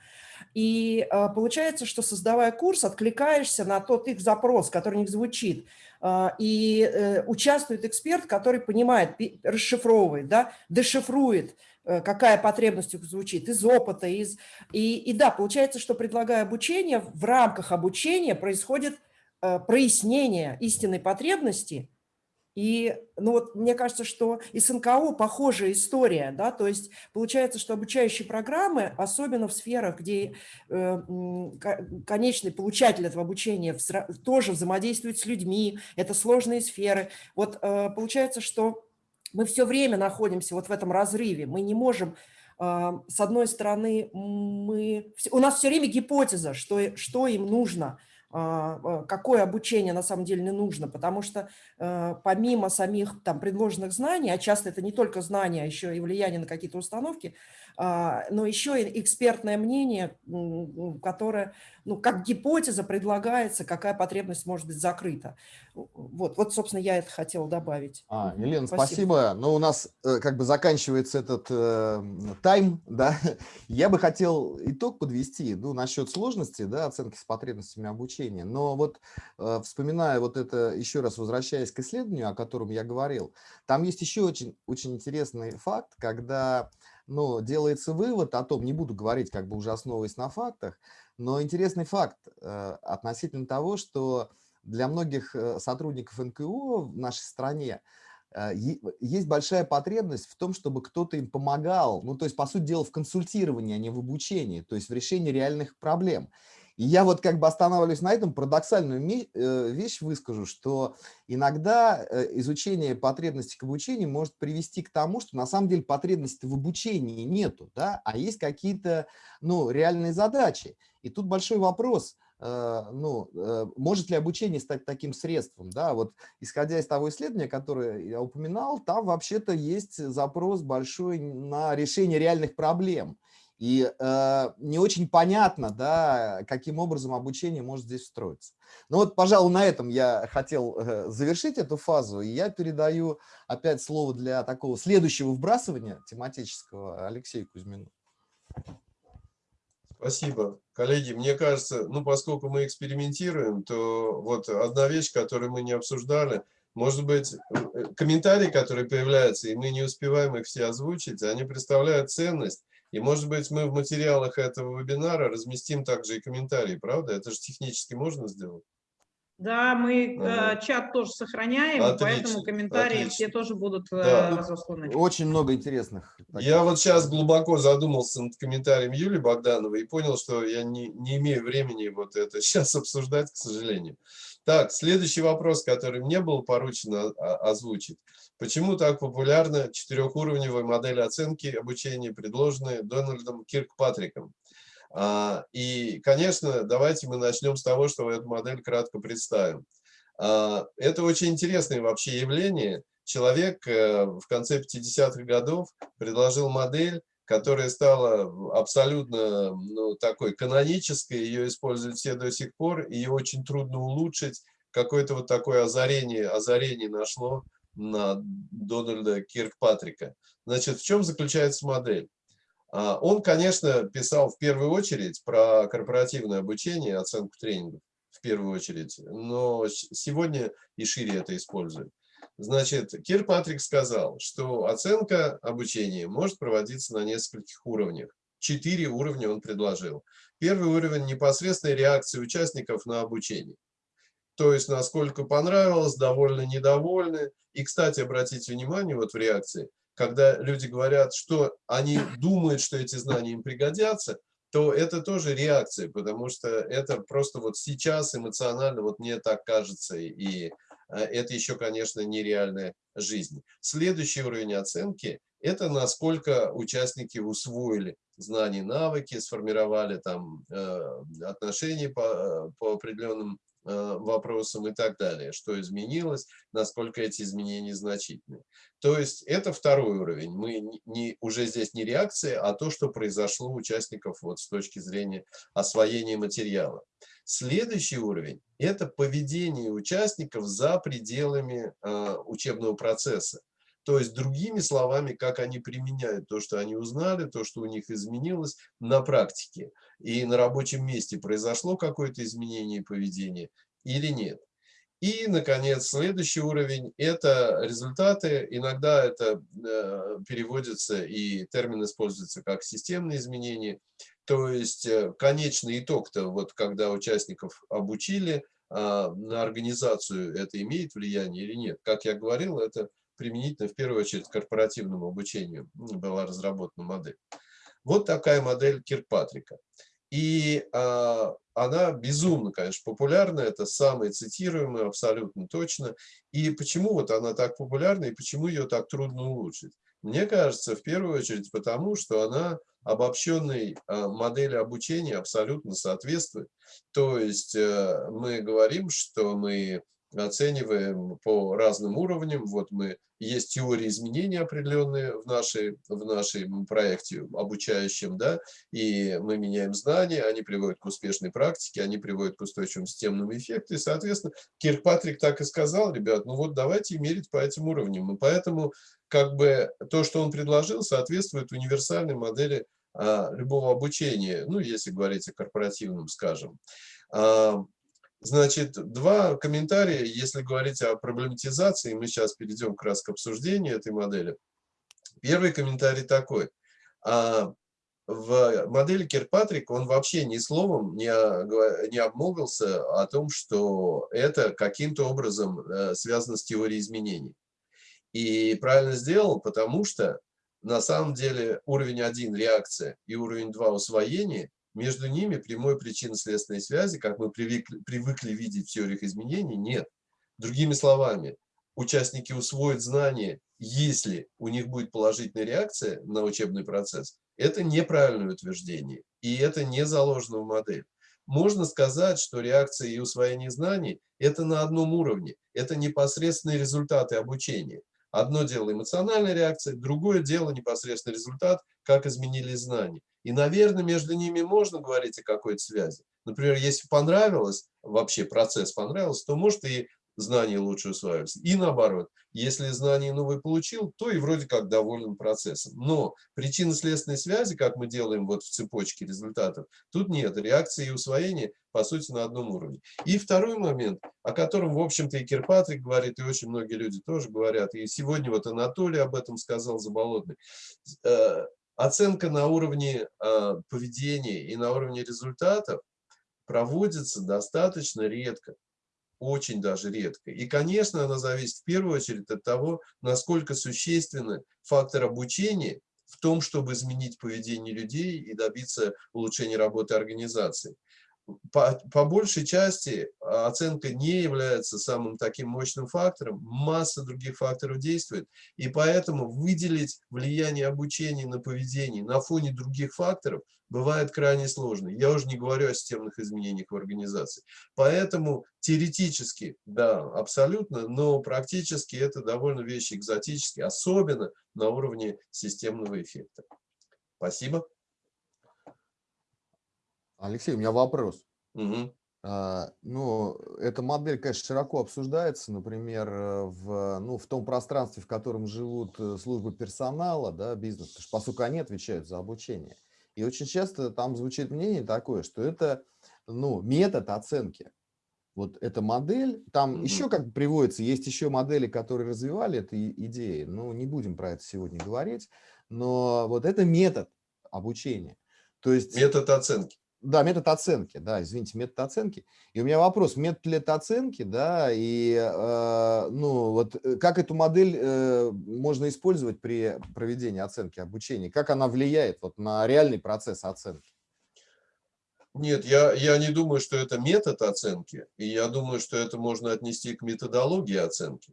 И э, получается, что создавая курс, откликаешься на тот их запрос, который у них звучит, э, и э, участвует эксперт, который понимает, расшифровывает, да, дешифрует, какая потребность звучит, из опыта, из... И, и да, получается, что предлагая обучение, в рамках обучения происходит прояснение истинной потребности, и ну вот, мне кажется, что и с НКО похожая история. Да? То есть получается, что обучающие программы, особенно в сферах, где э, конечный получатель этого обучения тоже взаимодействует с людьми, это сложные сферы. Вот э, получается, что мы все время находимся вот в этом разрыве. Мы не можем э, с одной стороны, мы, у нас все время гипотеза, что, что им нужно, какое обучение на самом деле не нужно, потому что э, помимо самих там предложенных знаний, а часто это не только знания, а еще и влияние на какие-то установки, а, но еще и экспертное мнение, которое, ну, как гипотеза предлагается, какая потребность может быть закрыта. Вот, вот собственно, я это хотела добавить. А, Елена, спасибо. спасибо. Ну, у нас э, как бы заканчивается этот э, тайм, да. Я бы хотел итог подвести, ну, насчет сложности, да, оценки с потребностями обучения. Но вот э, вспоминая вот это, еще раз возвращаясь к исследованию, о котором я говорил, там есть еще очень, очень интересный факт, когда но делается вывод о том, не буду говорить, как бы уже основываясь на фактах, но интересный факт э, относительно того, что для многих э, сотрудников НКО в нашей стране э, есть большая потребность в том, чтобы кто-то им помогал, ну, то есть, по сути дела, в консультировании, а не в обучении, то есть в решении реальных проблем. Я вот как бы останавливаюсь на этом, парадоксальную э, вещь выскажу, что иногда э, изучение потребностей к обучению может привести к тому, что на самом деле потребностей в обучении нету, да, а есть какие-то ну, реальные задачи. И тут большой вопрос, э, ну, может ли обучение стать таким средством, да, вот исходя из того исследования, которое я упоминал, там вообще-то есть запрос большой на решение реальных проблем. И э, не очень понятно, да, каким образом обучение может здесь встроиться. Ну вот, пожалуй, на этом я хотел э, завершить эту фазу. И я передаю опять слово для такого следующего вбрасывания тематического Алексею Кузьмину. Спасибо. Коллеги, мне кажется, ну, поскольку мы экспериментируем, то вот одна вещь, которую мы не обсуждали, может быть, э, комментарии, которые появляются, и мы не успеваем их все озвучить, они представляют ценность и, может быть, мы в материалах этого вебинара разместим также и комментарии, правда? Это же технически можно сделать? Да, мы ага. чат тоже сохраняем, отлично, поэтому комментарии отлично. все тоже будут э, да. разосланы. Очень много интересных. Я вот сейчас глубоко задумался над комментарием Юлии Богдановой и понял, что я не, не имею времени вот это сейчас обсуждать, к сожалению. Так, следующий вопрос, который мне было поручено озвучить. Почему так популярна четырехуровневая модель оценки обучения, предложенная Дональдом Киркпатриком? А, и, конечно, давайте мы начнем с того, что эту модель кратко представим. А, это очень интересное вообще явление. человек э, в конце 50-х годов предложил модель, которая стала абсолютно ну, такой канонической, ее используют все до сих пор, ее очень трудно улучшить. Какое-то вот такое озарение, озарение нашло на Дональда Киркпатрика. Значит, в чем заключается модель? А, он, конечно, писал в первую очередь про корпоративное обучение, оценку тренингов, в первую очередь, но сегодня и шире это использует. Значит, Кирпатрик сказал, что оценка обучения может проводиться на нескольких уровнях. Четыре уровня он предложил. Первый уровень – непосредственной реакции участников на обучение. То есть, насколько понравилось, довольны, недовольны. И, кстати, обратите внимание вот в реакции, когда люди говорят, что они думают, что эти знания им пригодятся, то это тоже реакция, потому что это просто вот сейчас эмоционально, вот мне так кажется, и э, это еще, конечно, нереальная жизнь. Следующий уровень оценки – это насколько участники усвоили знания, навыки, сформировали там э, отношения по, по определенным Э, вопросам и так далее, что изменилось, насколько эти изменения значительны. То есть это второй уровень. Мы не, уже здесь не реакция, а то, что произошло у участников вот с точки зрения освоения материала. Следующий уровень – это поведение участников за пределами э, учебного процесса. То есть, другими словами, как они применяют то, что они узнали, то, что у них изменилось на практике. И на рабочем месте произошло какое-то изменение поведения или нет. И, наконец, следующий уровень – это результаты. Иногда это э, переводится и термин используется как системные изменения. То есть э, конечный итог-то, вот когда участников обучили, а, на организацию это имеет влияние или нет. Как я говорил, это применительно в первую очередь корпоративному обучению была разработана модель. Вот такая модель Киркпатрика. И а, она безумно, конечно, популярна, это самая цитируемая, абсолютно точно. И почему вот она так популярна, и почему ее так трудно улучшить? Мне кажется, в первую очередь потому, что она обобщенной а, модели обучения абсолютно соответствует. То есть э, мы говорим, что мы оцениваем по разным уровням. Вот мы есть теории изменений определенные в нашей в нашем проекте обучающем, да, и мы меняем знания, они приводят к успешной практике, они приводят к устойчивым системным эффектам. И, соответственно, Киркпатрик так и сказал, ребят, ну вот давайте мерить по этим уровням. И поэтому как бы то, что он предложил, соответствует универсальной модели а, любого обучения, ну, если говорить о корпоративном, скажем. А, Значит, два комментария, если говорить о проблематизации, мы сейчас перейдем как раз к обсуждению этой модели. Первый комментарий такой. А, в модели Кирпатрик он вообще ни словом не, не обмолвился о том, что это каким-то образом э, связано с теорией изменений. И правильно сделал, потому что на самом деле уровень 1 реакция и уровень 2 усвоение между ними прямой причинно-следственной связи, как мы привыкли, привыкли видеть в теориях изменений, нет. Другими словами, участники усвоят знания, если у них будет положительная реакция на учебный процесс. Это неправильное утверждение, и это не заложено в модель. Можно сказать, что реакция и усвоение знаний – это на одном уровне, это непосредственные результаты обучения. Одно дело эмоциональная реакция, другое дело непосредственный результат, как изменились знания. И, наверное, между ними можно говорить о какой-то связи. Например, если понравилось, вообще процесс понравился, то может и знания лучше усваиваются. И наоборот, если знания новые получил, то и вроде как доволен процессом. Но причинно-следственной связи, как мы делаем вот в цепочке результатов, тут нет. Реакции и усвоение, по сути, на одном уровне. И второй момент, о котором, в общем-то, и Кирпатрик говорит, и очень многие люди тоже говорят, и сегодня вот Анатолий об этом сказал, Заболотный, э, оценка на уровне э, поведения и на уровне результатов проводится достаточно редко очень даже редко. И, конечно, она зависит в первую очередь от того, насколько существенный фактор обучения в том, чтобы изменить поведение людей и добиться улучшения работы организации. По, по большей части оценка не является самым таким мощным фактором, масса других факторов действует, и поэтому выделить влияние обучения на поведение на фоне других факторов бывает крайне сложно. Я уже не говорю о системных изменениях в организации. Поэтому теоретически, да, абсолютно, но практически это довольно вещи экзотические, особенно на уровне системного эффекта. Спасибо. Алексей, у меня вопрос. Угу. Ну, эта модель, конечно, широко обсуждается, например, э, в, ну, в том пространстве, в котором живут э, службы персонала, да, бизнес, потому что, поскольку они отвечают за обучение. И очень часто там звучит мнение такое, что это ну, метод оценки. Вот эта модель, там mm -hmm. еще как приводится, есть еще модели, которые развивали эту идею, но не будем про это сегодня говорить, но вот это метод обучения. То есть, метод оценки. Да, метод оценки, да, извините, метод оценки. И у меня вопрос, метод ли это оценки, да, и, э, ну, вот э, как эту модель э, можно использовать при проведении оценки обучения, как она влияет вот на реальный процесс оценки? Нет, я, я не думаю, что это метод оценки, и я думаю, что это можно отнести к методологии оценки.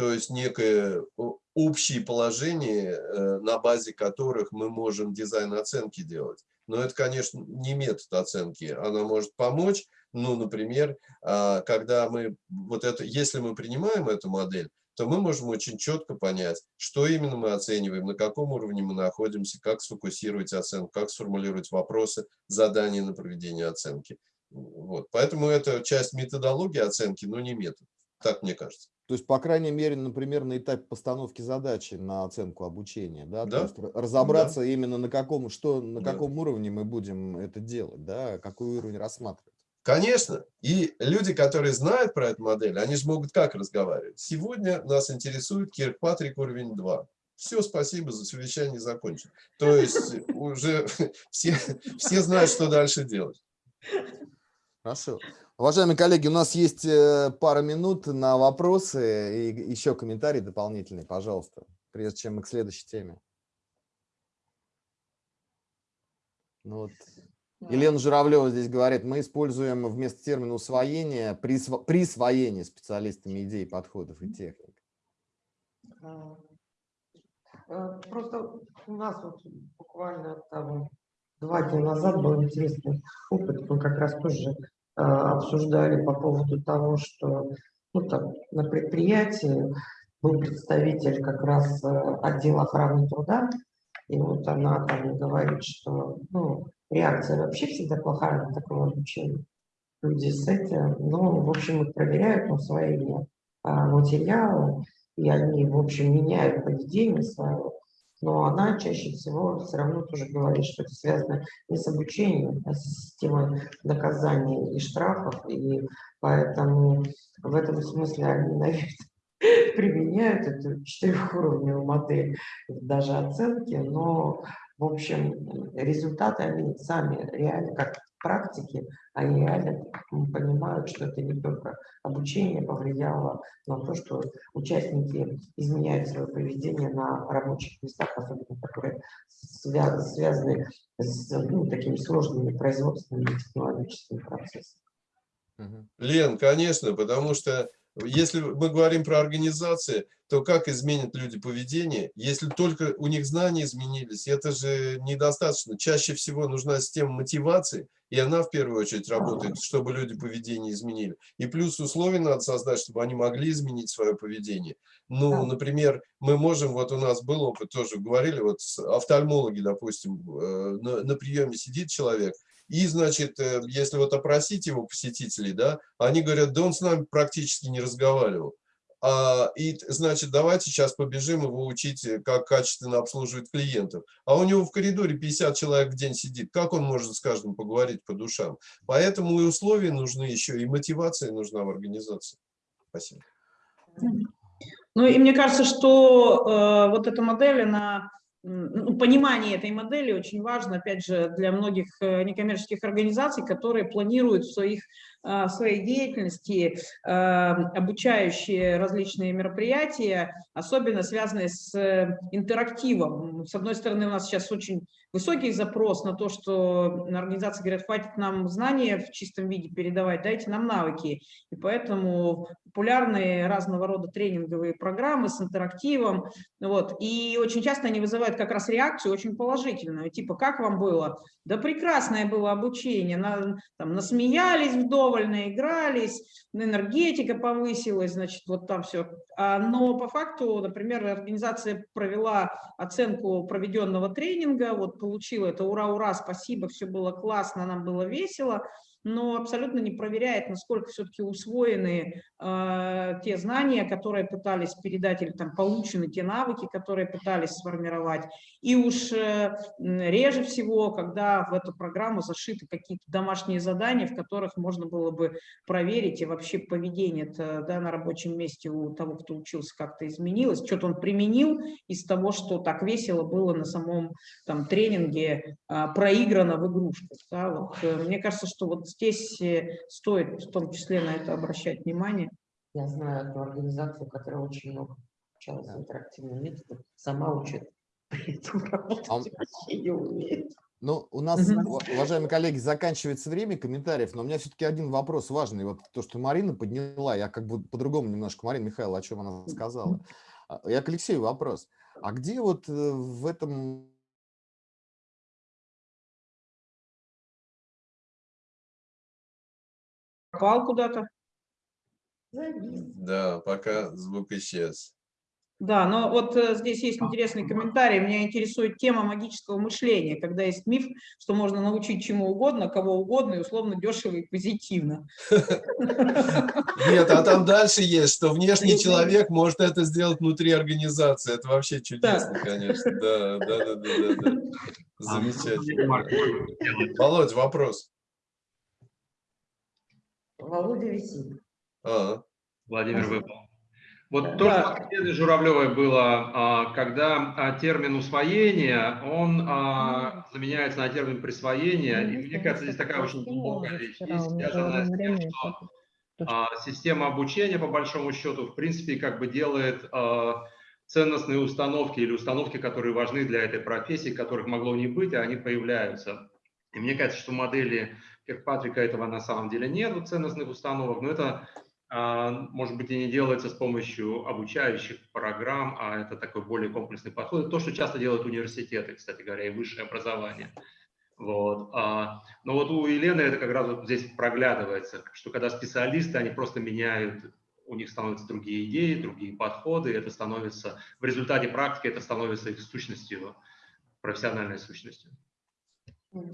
То есть некое общее положение, э, на базе которых мы можем дизайн оценки делать но это, конечно, не метод оценки. Она может помочь, ну, например, а, когда мы, вот это, если мы принимаем эту модель, то мы можем очень четко понять, что именно мы оцениваем, на каком уровне мы находимся, как сфокусировать оценку, как сформулировать вопросы, задания на проведение оценки. Вот. Поэтому это часть методологии оценки, но не метод. Так мне кажется. То есть, по крайней мере, например, на этапе постановки задачи на оценку обучения, да, да. То есть разобраться да. именно на каком, что, на да. каком уровне мы будем это делать, да, какой уровень рассматривать. Конечно. И люди, которые знают про эту модель, они же могут как разговаривать. Сегодня нас интересует Киркпатрик уровень 2. Все, спасибо, за совещание закончено. То есть уже все, все знают, что дальше делать. Хорошо. Уважаемые коллеги, у нас есть э, пара минут на вопросы и еще комментарии дополнительные, пожалуйста, прежде чем мы к следующей теме. Ну вот. Елена Журавлева здесь говорит, мы используем вместо термина усвоение присво присвоение специалистами идей, подходов и техник. А, э, просто у нас вот буквально там два дня назад был интересный опыт, мы как раз тоже обсуждали по поводу того, что ну, там, на предприятии был представитель как раз э, отдела охраны труда, и вот она там говорит, что ну, реакция вообще всегда плохая на такое обучение. Люди с этим, ну, в общем, их проверяют на усвоение а, материала, и они, в общем, меняют поведение свое но она чаще всего все равно тоже говорит, что это связано не с обучением, а с системой наказаний и штрафов, и поэтому в этом смысле они, наверное, применяют эту четырехуровневую модель даже оценки, но, в общем, результаты они сами реально, как практики, они реально понимают, что это не только обучение повлияло на то, что участники изменяют свое поведение на рабочих местах, особенно которые связаны с ну, такими сложными производственными технологическими процессами. Лен, конечно, потому что если мы говорим про организации, то как изменят люди поведение, если только у них знания изменились? Это же недостаточно. Чаще всего нужна система мотивации, и она в первую очередь работает, чтобы люди поведение изменили. И плюс условия надо создать, чтобы они могли изменить свое поведение. Ну, например, мы можем, вот у нас был опыт, тоже говорили, вот офтальмологи, допустим, э, на, на приеме сидит человек, и, значит, э, если вот опросить его посетителей, да, они говорят, да он с нами практически не разговаривал. А, и, значит, давайте сейчас побежим его учить, э, как качественно обслуживать клиентов. А у него в коридоре 50 человек в день сидит. Как он может с каждым поговорить по душам? Поэтому и условия нужны еще, и мотивация нужна в организации. Спасибо. Ну и мне кажется, что э, вот эта модель, она ну, понимание этой модели очень важно, опять же, для многих э, некоммерческих организаций, которые планируют в своих в своей деятельности а, обучающие различные мероприятия, особенно связанные с э, интерактивом. С одной стороны, у нас сейчас очень высокий запрос на то, что организации говорят, хватит нам знания в чистом виде передавать, дайте нам навыки. И поэтому популярные разного рода тренинговые программы с интерактивом. Вот. И очень часто они вызывают как раз реакцию очень положительную, типа, как вам было? Да прекрасное было обучение, на, там, насмеялись вдоволь, наигрались, энергетика повысилась, значит, вот там все. А, но по факту, например, организация провела оценку проведенного тренинга, вот получила это ура-ура, спасибо, все было классно, нам было весело, но абсолютно не проверяет, насколько все-таки усвоены э, те знания, которые пытались передать, или там получены те навыки, которые пытались сформировать. И уж э, реже всего, когда в эту программу зашиты какие-то домашние задания, в которых можно было бы проверить, и вообще поведение да, на рабочем месте у того, кто учился, как-то изменилось, что-то он применил из того, что так весело было на самом там, тренинге, э, проиграно в игрушках. Да, вот, э, мне кажется, что вот здесь э, стоит в том числе на это обращать внимание. Я знаю одну организацию, которая очень много обучалась интерактивным методом, сама учит, при этом работать А- вообще не умеет. Ну, у нас, уважаемые коллеги, заканчивается время комментариев, но у меня все-таки один вопрос важный. Вот то, что Марина подняла, я как бы по-другому немножко, Марина Михайловна, о чем она сказала. А, Я к Алексею вопрос. А где вот э, в этом Попал куда-то. Да, пока звук исчез. Да, но вот э, здесь есть интересный комментарий. Меня интересует тема магического мышления, когда есть миф, что можно научить чему угодно, кого угодно, и условно дешево и позитивно. Нет, а там дальше есть, что внешний человек может это сделать внутри организации. Это вообще чудесно, конечно. Да, да, да, да, да. А, Замечательно. Сделать. Володь, вопрос. Володя висит. А, Владимир Спасибо. выпал. Вот Да. то, что от Елены Журавлевой было, а, когда а, термин усвоения, он а, заменяется на термин присвоения, и мне кажется, здесь такая очень глубокая вещь есть, связанная с тем, что а, система обучения, по большому счету, в принципе, как бы делает а, ценностные установки или установки, которые важны для этой профессии, которых могло не быть, а они появляются. И мне кажется, что модели Киркпатрика этого на самом деле нет, вот ценностных установок, но это, а, может быть, и не делается с помощью обучающих программ, а это такой более комплексный подход. То, что часто делают университеты, кстати говоря, и высшее образование. Вот. а, Но вот у Елены это как раз вот здесь проглядывается, что когда специалисты, они просто меняют, у них становятся другие идеи, другие подходы, это становится, в результате практики это становится их сущностью, профессиональной сущностью.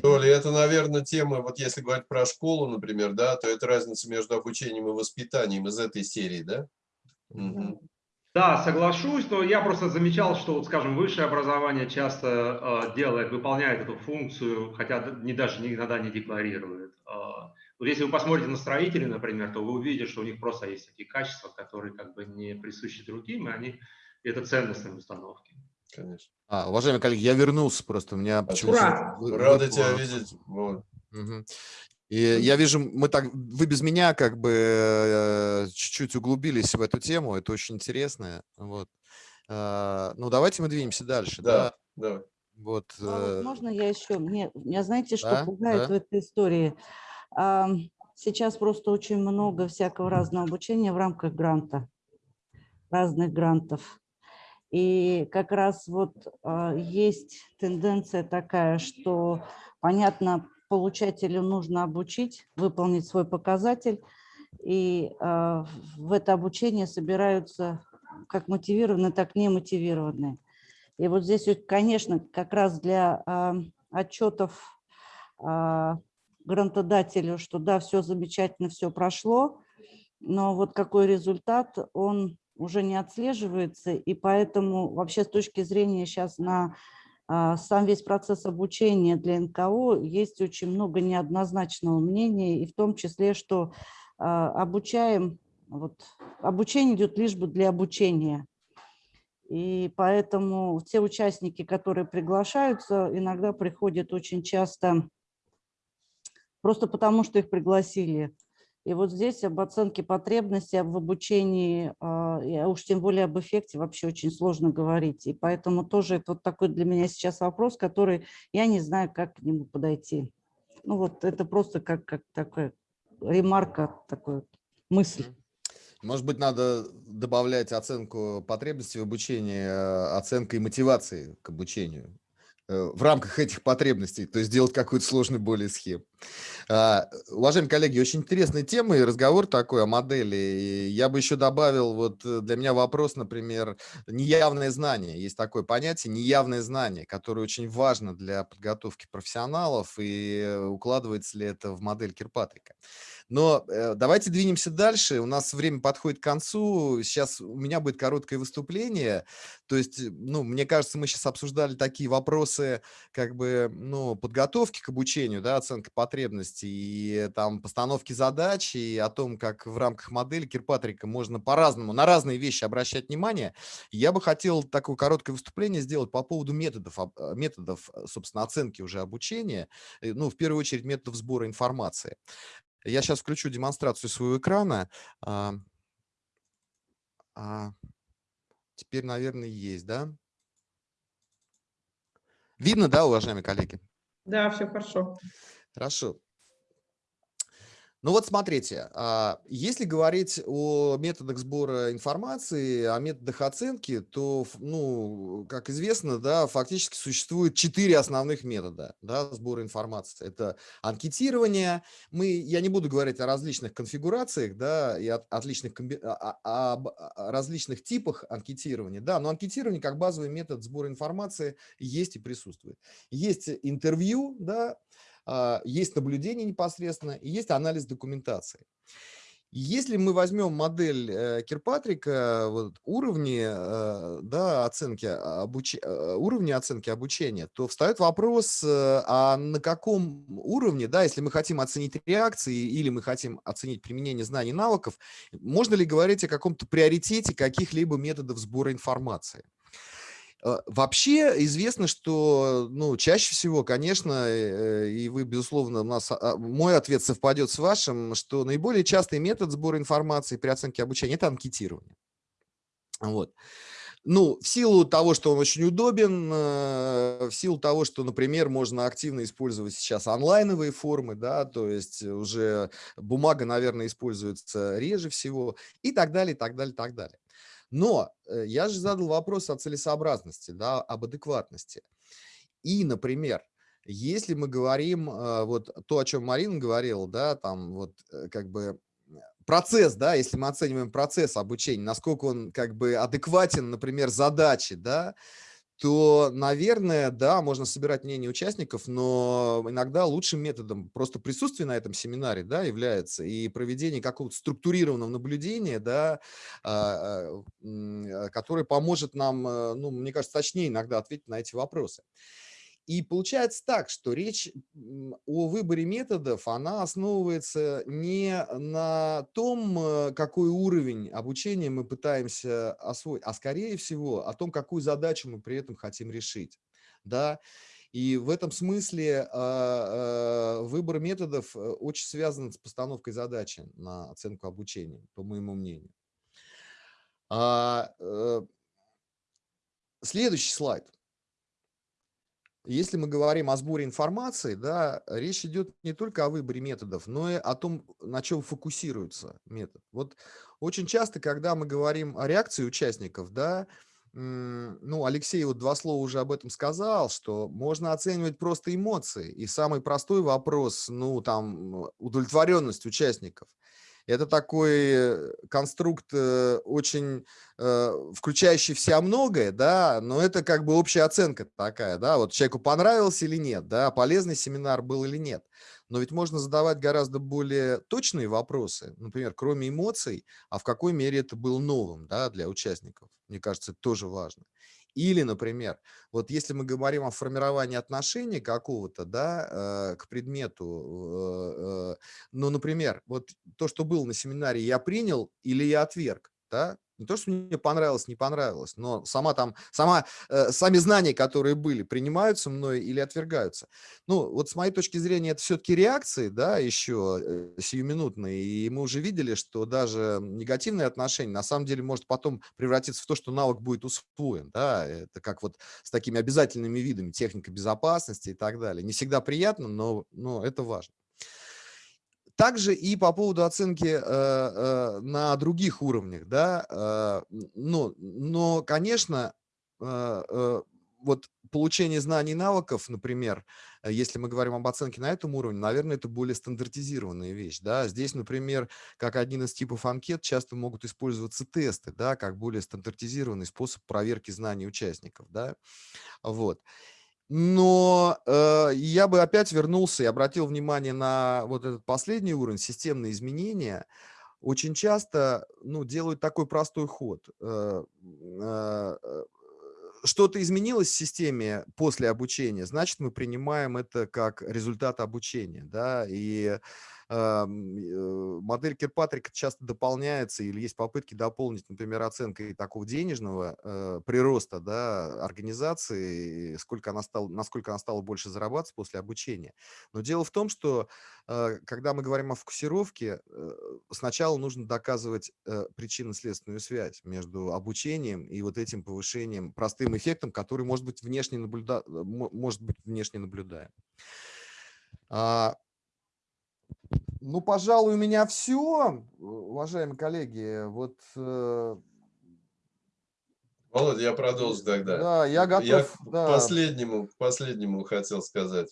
Толя, это, наверное, тема, вот если говорить про школу, например, да, то это разница между обучением и воспитанием из этой серии, да? Мгм. Да, соглашусь, но я просто замечал, что, вот, скажем, высшее образование часто э, делает, выполняет эту функцию, хотя не, даже никогда не декларирует. Э, вот если вы посмотрите на строителей, например, то вы увидите, что у них просто есть такие качества, которые как бы не присущи другим, и они и это ценностные установки. Конечно. А, уважаемые коллеги, я вернулся просто. У меня почему-то Ура! вы- Рада выпало- тебя видеть. Вот. Мгм. И я вижу, мы так, вы без меня как бы э, чуть-чуть углубились в эту тему, это очень интересно. Вот. А, Ну, давайте мы двинемся дальше. Да, Да. давай. Вот. А э, можно я еще? Мне, меня знаете, что да, пугает да. в этой истории? Сейчас просто очень много всякого разного обучения в рамках гранта, разных грантов. И как раз вот а, есть тенденция такая, что, понятно, получателю нужно обучить, выполнить свой показатель, и а, в это обучение собираются как мотивированные, так и немотивированные. И вот здесь, конечно, как раз для а, отчетов грантодателю, что да, все замечательно, все прошло, но вот какой результат, он уже не отслеживается, и поэтому вообще с точки зрения сейчас на а, сам весь процесс обучения для НКО есть очень много неоднозначного мнения, и в том числе, что а, обучаем, вот, обучение идет лишь бы для обучения. И поэтому те участники, которые приглашаются, иногда приходят очень часто просто потому, что их пригласили. И вот здесь об оценке потребностей, об обучении, а, и уж тем более об эффекте вообще очень сложно говорить. И поэтому тоже это вот такой для меня сейчас вопрос, который я не знаю, как к нему подойти. Ну вот это просто как, как такая ремарка, такая мысль. Может быть, надо добавлять оценку потребностей в обучении, э, оценкой мотивации к обучению в рамках этих потребностей, то есть сделать какую-то сложную более схему. А, уважаемые коллеги, очень интересная тема и разговор такой о модели. Я бы еще добавил, вот э, для меня вопрос, например, неявное знание. Есть такое понятие неявное знание, которое очень важно для подготовки профессионалов и укладывается ли это в модель Кирпатрика. Но э, давайте двинемся дальше. У нас время подходит к концу. Сейчас у меня будет короткое выступление. То есть, ну, мне кажется, мы сейчас обсуждали такие вопросы, как бы, ну, подготовки к обучению, да, оценка потребностей и там постановки задач, и о том, как в рамках модели Кирпатрика можно по-разному, на разные вещи обращать внимание. Я бы хотел такое короткое выступление сделать по поводу методов, э, методов, э, собственно, оценки уже обучения, ну, в первую очередь методов сбора информации. Я сейчас включу демонстрацию своего экрана. А, а, теперь, наверное, есть, да? Видно, да, уважаемые коллеги? Да, все хорошо. Хорошо. Ну вот смотрите, а, если говорить о методах сбора информации, о методах оценки, то, ну, как известно, да, фактически существует четыре основных метода да, сбора информации. Это анкетирование. Мы, я не буду говорить о различных конфигурациях да, и о, отличных, о, о, о различных типах анкетирования, да, но анкетирование как базовый метод сбора информации есть и присутствует. Есть интервью, да, а, есть наблюдение непосредственно и есть анализ документации. Если мы возьмем модель э, Кирпатрика, вот, уровни, э, да, оценки, обуч... Э, уровни оценки обучения, то встает вопрос, а на каком уровне, да, если мы хотим оценить реакции или мы хотим оценить применение знаний и навыков, можно ли говорить о каком-то приоритете каких-либо методов сбора информации? Э, вообще известно, что ну, чаще всего, конечно, э, и вы, безусловно, у нас, а, мой ответ совпадет с вашим, что наиболее частый метод сбора информации при оценке обучения – это анкетирование. Вот. Ну, в силу того, что он очень удобен, э, в силу того, что, например, можно активно использовать сейчас онлайновые формы, да, то есть уже бумага, наверное, используется реже всего и так далее, и так далее, и так далее. Но э, я же задал вопрос о целесообразности, да, об адекватности. И, например, если мы говорим, э, вот то, о чем Марина говорила, да, там вот э, как бы процесс, да, если мы оцениваем процесс обучения, насколько он как бы адекватен, например, задачи, да, то, наверное, да, можно собирать мнение участников, но иногда лучшим методом просто присутствия на этом семинаре да, является и проведение какого-то структурированного наблюдения, да, а, а, а, которое поможет нам, э, ну, мне кажется, точнее иногда ответить на эти вопросы. И получается так, что речь о выборе методов, она основывается не на том, э, какой уровень обучения мы пытаемся освоить, а скорее всего о том, какую задачу мы при этом хотим решить. Да? И в этом смысле а, а, выбор методов э, очень связан с постановкой задачи на оценку обучения, по моему мнению. А, э, следующий слайд. Если мы говорим о сборе информации, да, речь идет не только о выборе методов, но и о том, на чем фокусируется метод. Вот очень часто, когда мы говорим о реакции участников, да, ну, Алексей вот два слова уже об этом сказал, что можно оценивать просто эмоции. И самый простой вопрос, ну, там, удовлетворенность участников – это такой э, конструкт э, очень э, включающий в себя многое, да, но это как бы общая оценка такая, да, вот человеку понравился или нет, да, полезный семинар был или нет. Но ведь можно задавать гораздо более точные вопросы, например, кроме эмоций, а в какой мере это был новым, да, для участников. Мне кажется, это тоже важно. Или, например, вот если мы говорим о формировании отношений какого-то, да, э, к предмету, э, э, ну, например, вот то, что было на семинаре, я принял или я отверг, да, не то, что мне понравилось, не понравилось, но сама там, сама, э, сами знания, которые были, принимаются мной или отвергаются. Ну, вот с моей точки зрения, это все-таки реакции, да, еще э, сиюминутные, и мы уже видели, что даже негативное отношение на самом деле может потом превратиться в то, что навык будет усвоен, да, это как вот с такими обязательными видами, техника безопасности и так далее. Не всегда приятно, но, но это важно. Также и по поводу оценки э, э, на других уровнях, да, э, ну, но, конечно, вот получение знаний и навыков, например, если мы говорим об оценке на этом уровне, наверное, это более стандартизированная вещь, да, здесь, например, как один из типов анкет часто могут использоваться тесты, да, как более стандартизированный способ проверки знаний участников, да, вот. Но э, я бы опять вернулся и обратил внимание на вот этот последний уровень, системные изменения. Очень часто ну, делают такой простой ход. Э, э, э Что-то изменилось в системе после обучения, значит, мы принимаем это как результат обучения. Да? И Э, модель Кирпатрика часто дополняется или есть попытки дополнить, например, оценкой такого денежного э, прироста да, организации, сколько она стала, насколько она стала больше зарабатывать после обучения. Но дело в том, что э, когда мы говорим о фокусировке, сначала нужно доказывать причинно-следственную связь между обучением и вот этим повышением, простым эффектом, который может быть внешне, наблюда... может быть внешне наблюдаем. Ну, пожалуй, у меня все, уважаемые коллеги. Вот. Э, Володя, я продолжу тогда. Да, я готов. Я да. последнему, последнему хотел сказать.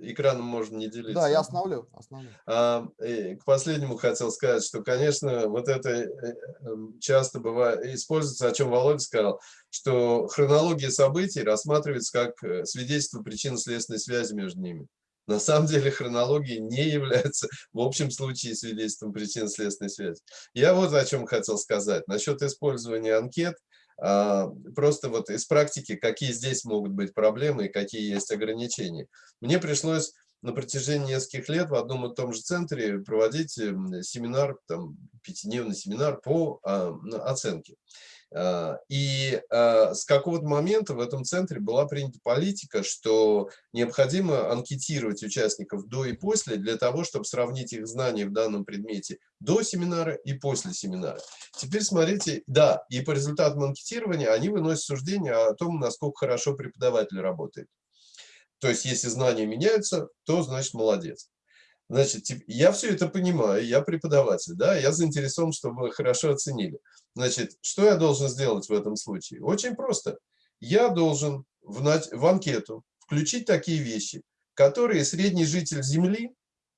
Экраном можно не делиться. Да, я остановлю. остановлю. А, к последнему хотел сказать, что, конечно, вот это э, эм, часто бывает, используется, о чем Володя сказал, что хронология событий рассматривается как э, свидетельство причинно-следственной связи между ними. На самом деле хронология не является в общем случае свидетельством причинно-следственной связи. Я вот о чем хотел сказать. Насчет использования анкет, а, просто вот из практики, какие здесь могут быть проблемы и какие есть ограничения. Мне пришлось на протяжении нескольких лет в одном и том же центре проводить семинар, там, пятидневный семинар по а, оценке. А, и а, с какого-то момента в этом центре была принята политика, что необходимо анкетировать участников до и после для того, чтобы сравнить их знания в данном предмете до семинара и после семинара. Теперь смотрите, да, и по результатам анкетирования они выносят суждение о том, насколько хорошо преподаватель работает. То есть, если знания меняются, то значит молодец. Значит, я все это понимаю, я преподаватель, да, я заинтересован, чтобы хорошо оценили. Значит, что я должен сделать в этом случае? Очень просто. Я должен в, в анкету включить такие вещи, которые средний житель Земли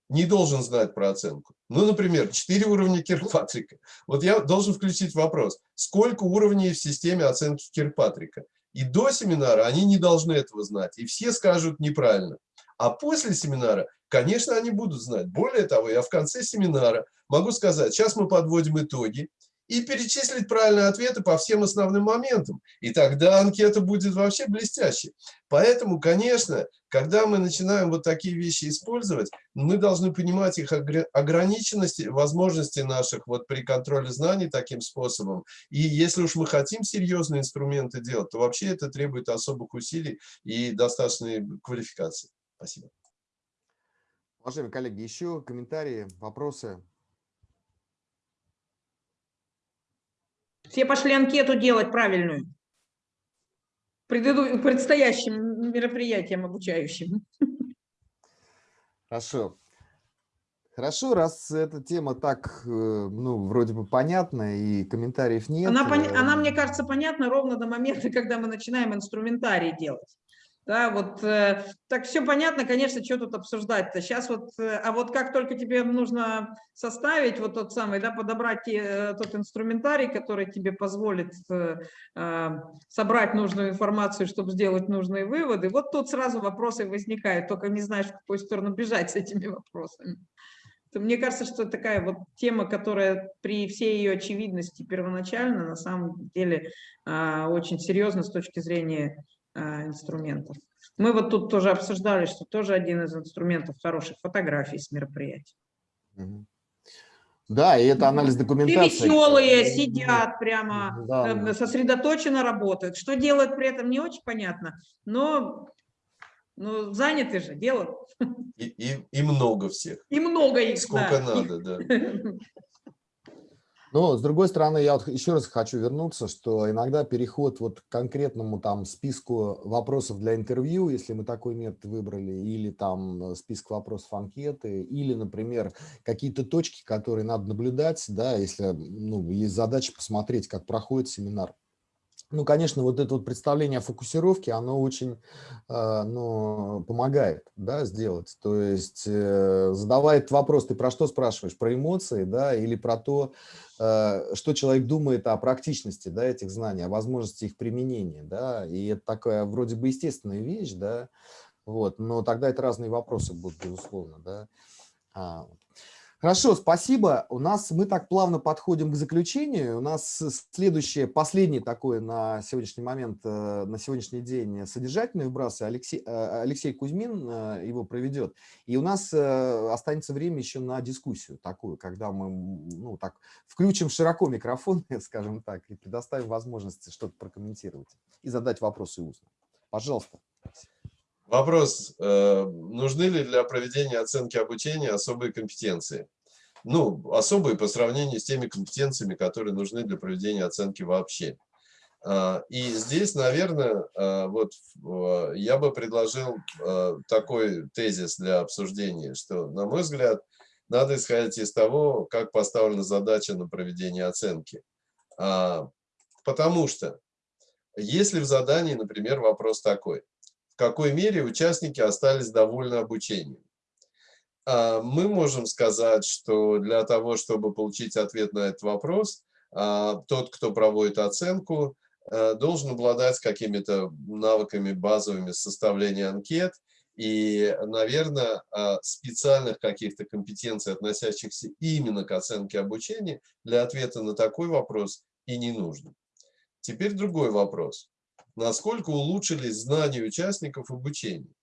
не должен знать про оценку. Ну, например, 4 уровня Кирпатрика. Вот я должен включить вопрос, сколько уровней в системе оценки Кирпатрика? И до семинара они не должны этого знать, и все скажут неправильно. А после семинара Конечно, они будут знать. Более того, я в конце семинара могу сказать, сейчас мы подводим итоги, и перечислить правильные ответы по всем основным моментам. И тогда анкета будет вообще блестящей. Поэтому, конечно, когда мы начинаем вот такие вещи использовать, мы должны понимать их ограниченности, возможности наших вот при контроле знаний таким способом. И если уж мы хотим серьезные инструменты делать, то вообще это требует особых усилий и достаточной квалификации. Спасибо. Уважаемые коллеги, еще комментарии, вопросы? Все пошли анкету делать правильную. Преду... Предстоящим мероприятием обучающим. Хорошо. Хорошо, раз эта тема так, э, ну, вроде бы понятна и комментариев нет. Она, пон... Она мне кажется, понятна ровно до момента, когда мы начинаем инструментарий делать. Да, вот э, так все понятно, конечно, что тут обсуждать-то. Сейчас вот, э, а вот как только тебе нужно составить вот тот самый, да, подобрать э, тот инструментарий, который тебе позволит э, э, собрать нужную информацию, чтобы сделать нужные выводы, вот тут сразу вопросы возникают, только не знаешь, в какую сторону бежать с этими вопросами. Мне кажется, что такая вот тема, которая при всей ее очевидности первоначально, на самом деле э, очень серьезна с точки зрения а, инструментов. Мы вот тут тоже обсуждали, что тоже один из инструментов хороших фотографий с мероприятий. Да, и это анализ документации. веселые, сидят прямо, Да, эм, ну. сосредоточенно работают. Что делают при этом, не очень понятно, но, но заняты же, делают. И, и, и много всех. И много их, Сколько да. надо, да. Но, с другой стороны, я вот еще раз хочу вернуться, что иногда переход вот к конкретному там списку вопросов для интервью, если мы такой метод выбрали, или там список вопросов анкеты, или, например, какие-то точки, которые надо наблюдать, да, если ну, есть задача посмотреть, как проходит семинар. Ну, конечно, вот это вот представление о фокусировке, оно очень э, ну, помогает да, сделать. То есть, э, задавая этот вопрос, ты про что спрашиваешь? Про эмоции, да, или про то, э, что человек думает о практичности да, этих знаний, о возможности их применения, да, и это такая вроде бы естественная вещь, да, вот, но тогда это разные вопросы будут, безусловно, да. А. Хорошо, спасибо. У нас мы так плавно подходим к заключению. У нас следующее, последний такой на сегодняшний момент, э, на сегодняшний день содержательный вброс. Алексей, э, Алексей Кузьмин э, его проведет. И у нас останется время еще на дискуссию такую, когда мы ну, так, включим широко микрофон, скажем так, и предоставим возможности что-то прокомментировать и задать вопросы устно. Пожалуйста. Вопрос, э, нужны ли для проведения оценки обучения особые компетенции? Ну, особые по сравнению с теми компетенциями, которые нужны для проведения оценки вообще. А, и здесь, наверное, а, вот я бы предложил а, такой тезис для обсуждения, что, на мой взгляд, надо исходить из того, как поставлена задача на проведение оценки. Потому что, если в задании, например, вопрос такой, какой мере участники остались довольны обучением. А, мы можем сказать, что для того, чтобы получить ответ на этот вопрос, а, тот, кто проводит оценку, а, должен обладать какими-то навыками базовыми составления анкет и, наверное, специальных каких-то компетенций, относящихся именно к оценке обучения, для ответа на такой вопрос и не нужно. Теперь другой вопрос насколько улучшились знания участников обучения.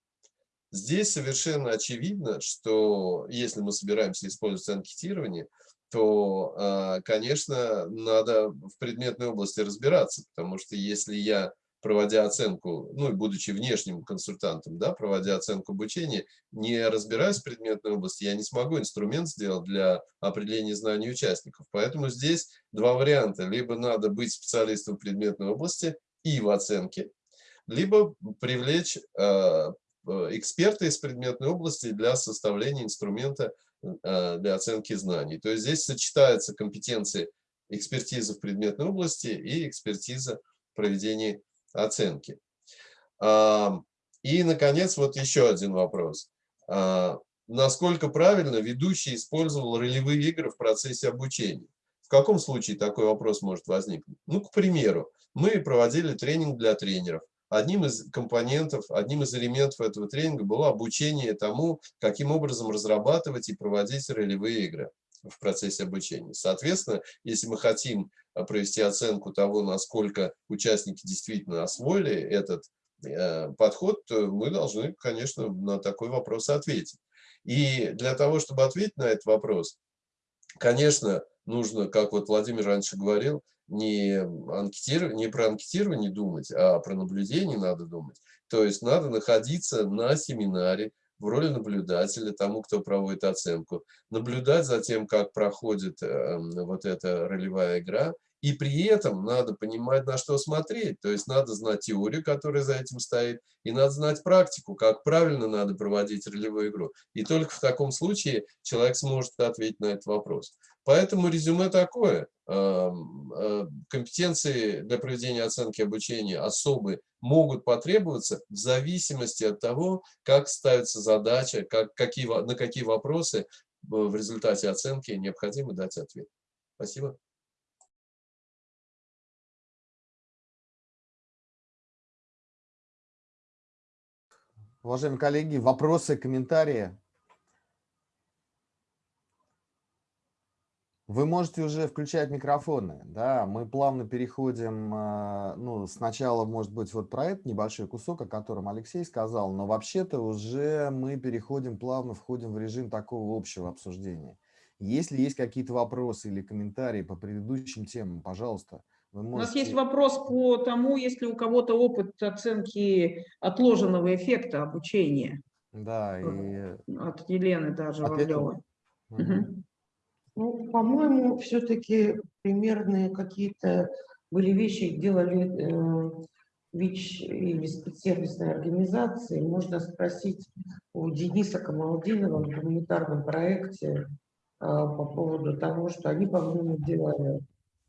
Здесь совершенно очевидно, что если мы собираемся использовать анкетирование, то, а, конечно, надо в предметной области разбираться, потому что если я, проводя оценку, ну и будучи внешним консультантом, да, проводя оценку обучения, не разбираюсь в предметной области, я не смогу инструмент сделать для определения знаний участников. Поэтому здесь два варианта. Либо надо быть специалистом в предметной области, и в оценке, либо привлечь э, э, эксперта из предметной области для составления инструмента э, для оценки знаний. То есть здесь сочетаются компетенции экспертизы в предметной области и экспертиза проведения оценки. И, наконец, вот еще один вопрос. Насколько правильно ведущий использовал ролевые игры в процессе обучения? В каком случае такой вопрос может возникнуть? Ну, к примеру, мы проводили тренинг для тренеров. Одним из компонентов, одним из элементов этого тренинга было обучение тому, каким образом разрабатывать и проводить ролевые игры в процессе обучения. Соответственно, если мы хотим а, провести оценку того, насколько участники действительно освоили этот э, подход, мы должны, конечно, на такой вопрос ответить. И для того, чтобы ответить на этот вопрос, конечно, нужно, как вот Владимир раньше говорил, не, анкетиров... не про анкетирование думать, а про наблюдение надо думать. То есть надо находиться на семинаре в роли наблюдателя, тому, кто проводит оценку, наблюдать за тем, как проходит э, вот эта ролевая игра, и при этом надо понимать, на что смотреть. То есть надо знать теорию, которая за этим стоит, и надо знать практику, как правильно надо проводить ролевую игру. И только в таком случае человек сможет ответить на этот вопрос. Поэтому резюме такое. Э, компетенции для проведения оценки обучения особые могут потребоваться в зависимости от того, как ставится задача, как, какие, на какие вопросы в результате оценки необходимо дать ответ. Спасибо. Уважаемые коллеги, вопросы, комментарии? Вы можете уже включать микрофоны, да, мы плавно переходим, а, ну, сначала, может быть, вот про этот небольшой кусок, о котором Алексей сказал, но вообще-то уже мы переходим, плавно входим в режим такого общего обсуждения. Если есть какие-то вопросы или комментарии по предыдущим темам, пожалуйста, вы У нас есть можете... вопрос по тому, есть ли у кого-то опыт оценки отложенного эффекта обучения Да, и... от Елены даже? Вавлевой. Мгм. Ну, по-моему, все-таки примерные какие-то были вещи, делали э, ВИЧ или спецсервисные организации. Можно спросить у Дениса Камалдинова в гуманитарном проекте э, по поводу того, что они, по-моему, делали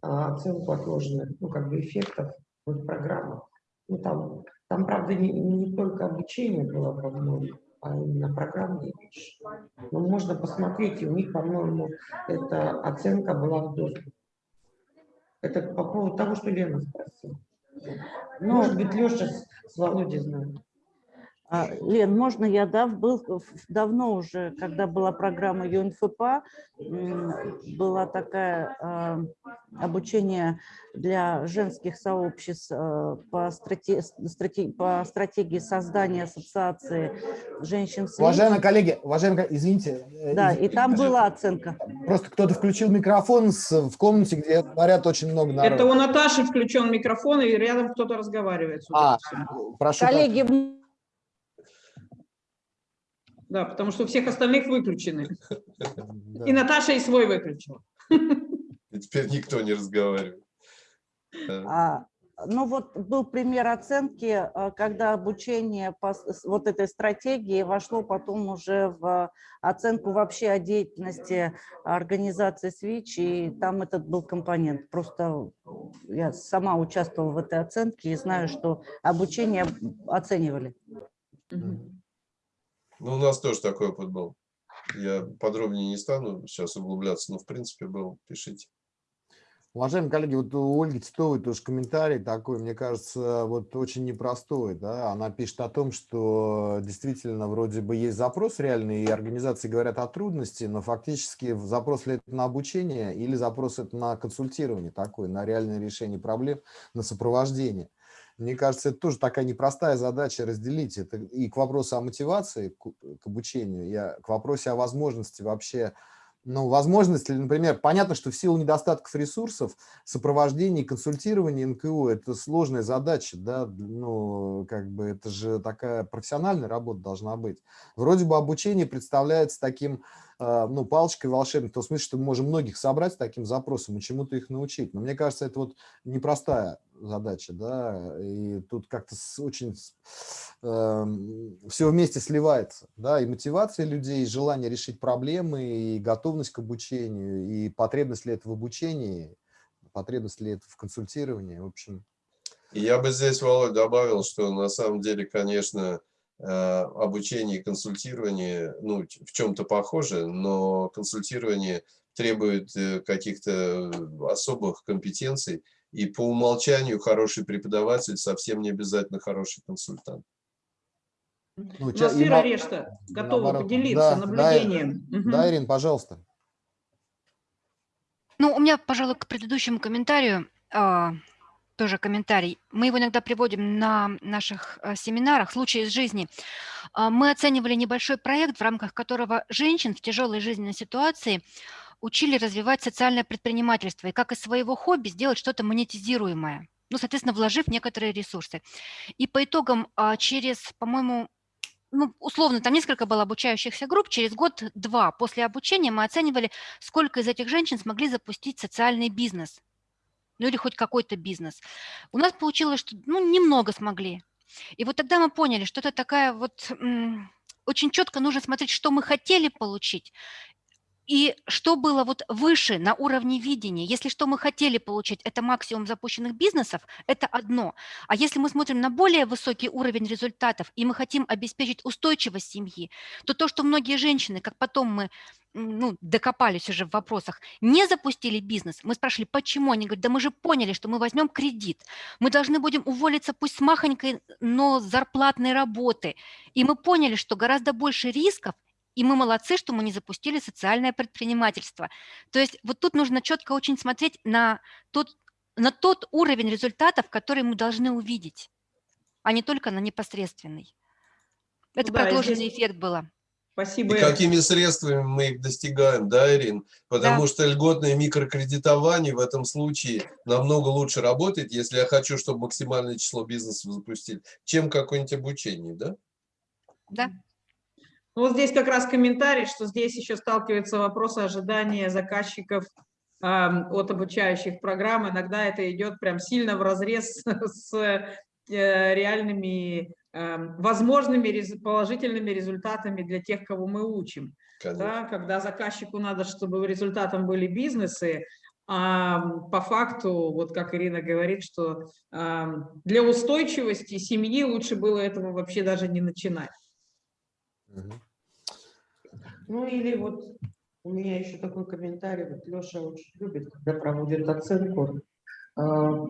а, оценку отложенных, ну, как бы эффектов в их программах. Ну, там, там, правда, не, не только обучение было, по-моему, а именно программные Но можно посмотреть, и у них, по-моему, эта оценка была в доступе. Это по поводу того, что Лена спросила. Ну, Может быть, Леша с, с Володей знает. А, Лен, можно я, да, был давно уже, когда была программа ЮНФПА, была такая а, обучение для женских сообществ а, по, страте- страте- по стратегии создания ассоциации женщин с Уважаемые коллеги, уважаемые, извините. э, Да, и извините, там была оценка. Просто кто-то включил микрофон с- в комнате, где говорят очень много народу. Это у Наташи включен микрофон, и рядом кто-то разговаривает. А, прошу. Коллеги, Да, потому что у всех остальных выключены. И Наташа и свой выключила. И теперь никто не разговаривает. А, Ну вот был пример оценки, а, когда обучение по вот этой стратегии вошло потом уже в оценку вообще о деятельности организации СВИЧ, и там этот был компонент. Просто я сама участвовала в этой оценке и знаю, что обучение оценивали. Мгм. Ну, у нас тоже такой опыт был. Я подробнее не стану сейчас углубляться, но в принципе был. Пишите. Уважаемые коллеги, вот у Ольги Титовой тоже комментарий такой, мне кажется, вот очень непростой. Да? Она пишет о том, что действительно вроде бы есть запрос реальный, и организации говорят о трудности, но фактически запрос ли это на обучение или запрос это на консультирование такое, на реальное решение проблем, на сопровождение. Мне кажется, это тоже такая непростая задача разделить. Это и к вопросу о мотивации, к, к обучению, о- к вопросу о возможности вообще ну, возможность, ли, например, понятно, что в силу недостатков ресурсов сопровождение и консультирование НКО – это сложная задача, да, ну, как бы это же такая профессиональная работа должна быть. Вроде бы обучение представляется таким, э, ну, палочкой волшебной, в том смысле, что мы можем многих собрать с таким запросом и чему-то их научить. Но мне кажется, это вот непростая задача, да, и тут как-то очень все вместе сливается, да, и мотивация людей, и желание решить проблемы, и готовность к обучению, и потребность ли это в обучении, потребность ли это в консультировании, в общем. Я бы здесь, Володь, добавил, что на самом деле, конечно, э, обучение и консультирование, ну, в чем-то похоже, но консультирование требует э, каких-то особых компетенций, и по умолчанию хороший преподаватель совсем не обязательно хороший консультант. Ну, У ча- на- Решта готова наоборот. поделиться Да, наблюдением. Мгм. Да, Ирин, пожалуйста. Ну, у меня, пожалуй, к предыдущему комментарию а, тоже комментарий. Мы его иногда приводим на наших а, семинарах, случаи из жизни. А, Мы оценивали небольшой проект, в рамках которого женщин в тяжелой жизненной ситуации учили развивать социальное предпринимательство и как из своего хобби сделать что-то монетизируемое. Ну, соответственно, вложив некоторые ресурсы. И по итогам а, через, по-моему, ну, условно, там несколько было обучающихся групп, через год-два после обучения мы оценивали, сколько из этих женщин смогли запустить социальный бизнес, ну или хоть какой-то бизнес. У нас получилось, что ну, немного смогли. И вот тогда мы поняли, что это такая вот... Очень четко нужно смотреть, что мы хотели получить, и что было вот выше на уровне видения. Если что мы хотели получить, это максимум запущенных бизнесов, это одно. А если мы смотрим на более высокий уровень результатов, и мы хотим обеспечить устойчивость семьи, то то, что многие женщины, как потом мы ну, докопались уже в вопросах, не запустили бизнес, мы спрашивали, почему? Они говорят, да мы же поняли, что мы возьмем кредит, мы должны будем уволиться пусть с махонькой, но зарплатной работы. И мы поняли, что гораздо больше рисков, и мы молодцы, что мы не запустили социальное предпринимательство. То есть вот тут нужно четко очень смотреть на тот, на тот уровень результатов, который мы должны увидеть, а не только на непосредственный. Это да, продолженный здесь- эффект было. Спасибо. И какими средствами мы их достигаем, да, Ирин? Потому что льготное микрокредитование в этом случае намного лучше работает, если я хочу, чтобы максимальное число бизнесов запустили, чем какое-нибудь обучение, да? Да. Ну, Вот здесь как раз комментарий, что здесь еще сталкивается вопрос ожидания заказчиков ам, от обучающих программ. Иногда это идет прям сильно в разрез с э, реальными эм, возможными положительными результатами для тех, кого мы учим. Конечно. Да, когда заказчику надо, чтобы результатом были бизнесы, а по факту, вот как Ирина говорит, что ам, для устойчивости семьи лучше было этого вообще даже не начинать. Мгм. Ну или вот у меня еще такой комментарий, вот Леша очень любит, когда проводит оценку, а,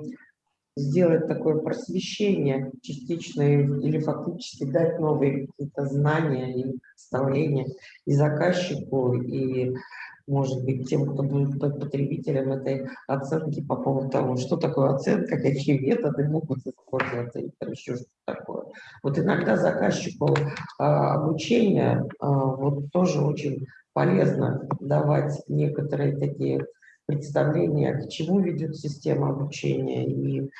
сделать такое просвещение частично и- или фактически дать новые какие-то знания и представления и заказчику, и, может быть, тем, кто будет потребителем этой оценки по поводу того, что такое оценка, какие методы могут использоваться и там еще что такое. Вот иногда заказчику а, обучения а, вот тоже очень полезно давать некоторые такие представления, к чему ведет система обучения. И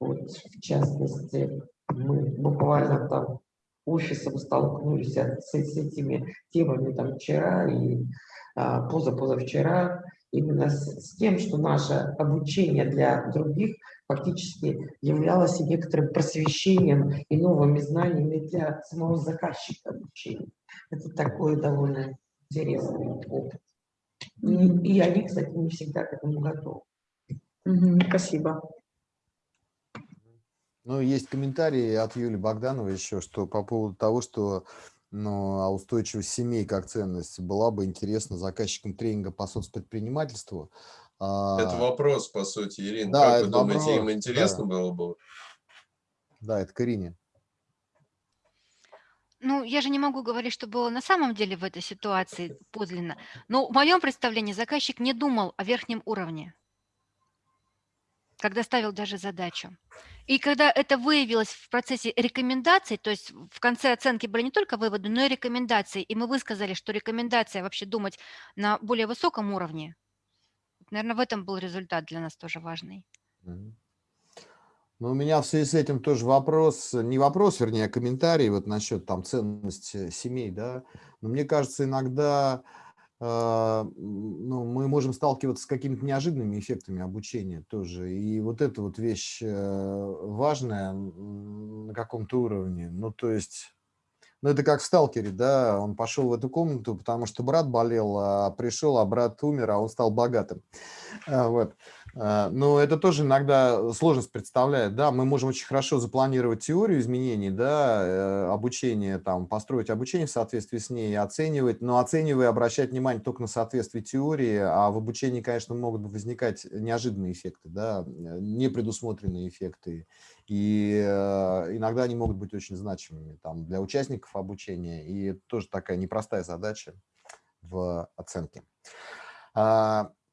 вот, в частности, мы буквально там офисом столкнулись с, с этими темами там вчера и позапозавчера, именно с, с тем, что наше обучение для других фактически являлось и некоторым просвещением и новыми знаниями для самого заказчика обучения. Это такой довольно интересный опыт. И, и они, кстати, не всегда к этому готовы. Спасибо. Ну, есть комментарии от Юлии Богдановой еще, что по поводу того, что ну, а устойчивость семей как ценность была бы интересна заказчикам тренинга по соцпредпринимательству. Это А, вопрос, по сути, Ирина. да, как вы думаете, им вопрос, интересно да. было бы? Да, это к Ирине. Ну, я же не могу говорить, что было на самом деле в этой ситуации подлинно. Но в моем представлении заказчик не думал о верхнем уровне, когда ставил даже задачу. И когда это выявилось в процессе рекомендаций, то есть в конце оценки были не только выводы, но и рекомендации, и мы высказали, что рекомендация вообще думать на более высоком уровне, наверное, в этом был результат для нас тоже важный. Ну, у меня в связи с этим тоже вопрос, не вопрос, вернее, а комментарий вот насчет там ценности семей, да. Но мне кажется, иногда ну, мы можем сталкиваться с какими-то неожиданными эффектами обучения тоже. И вот эта вот вещь э, важная на каком-то уровне. Ну, то есть, ну, это как в «Сталкере», да, он пошел в эту комнату, потому что брат болел, а пришел, а брат умер, а он стал богатым. А, Вот. А, Но это тоже иногда сложность представляет. Да, мы можем очень хорошо запланировать теорию изменений, да, э, обучение, там, построить обучение в соответствии с ней, оценивать, но оценивая, обращать внимание только на соответствие теории, а в обучении, конечно, могут возникать неожиданные эффекты, да, э, непредусмотренные эффекты, и э, иногда они могут быть очень значимыми там, для участников обучения, и это тоже такая непростая задача в оценке.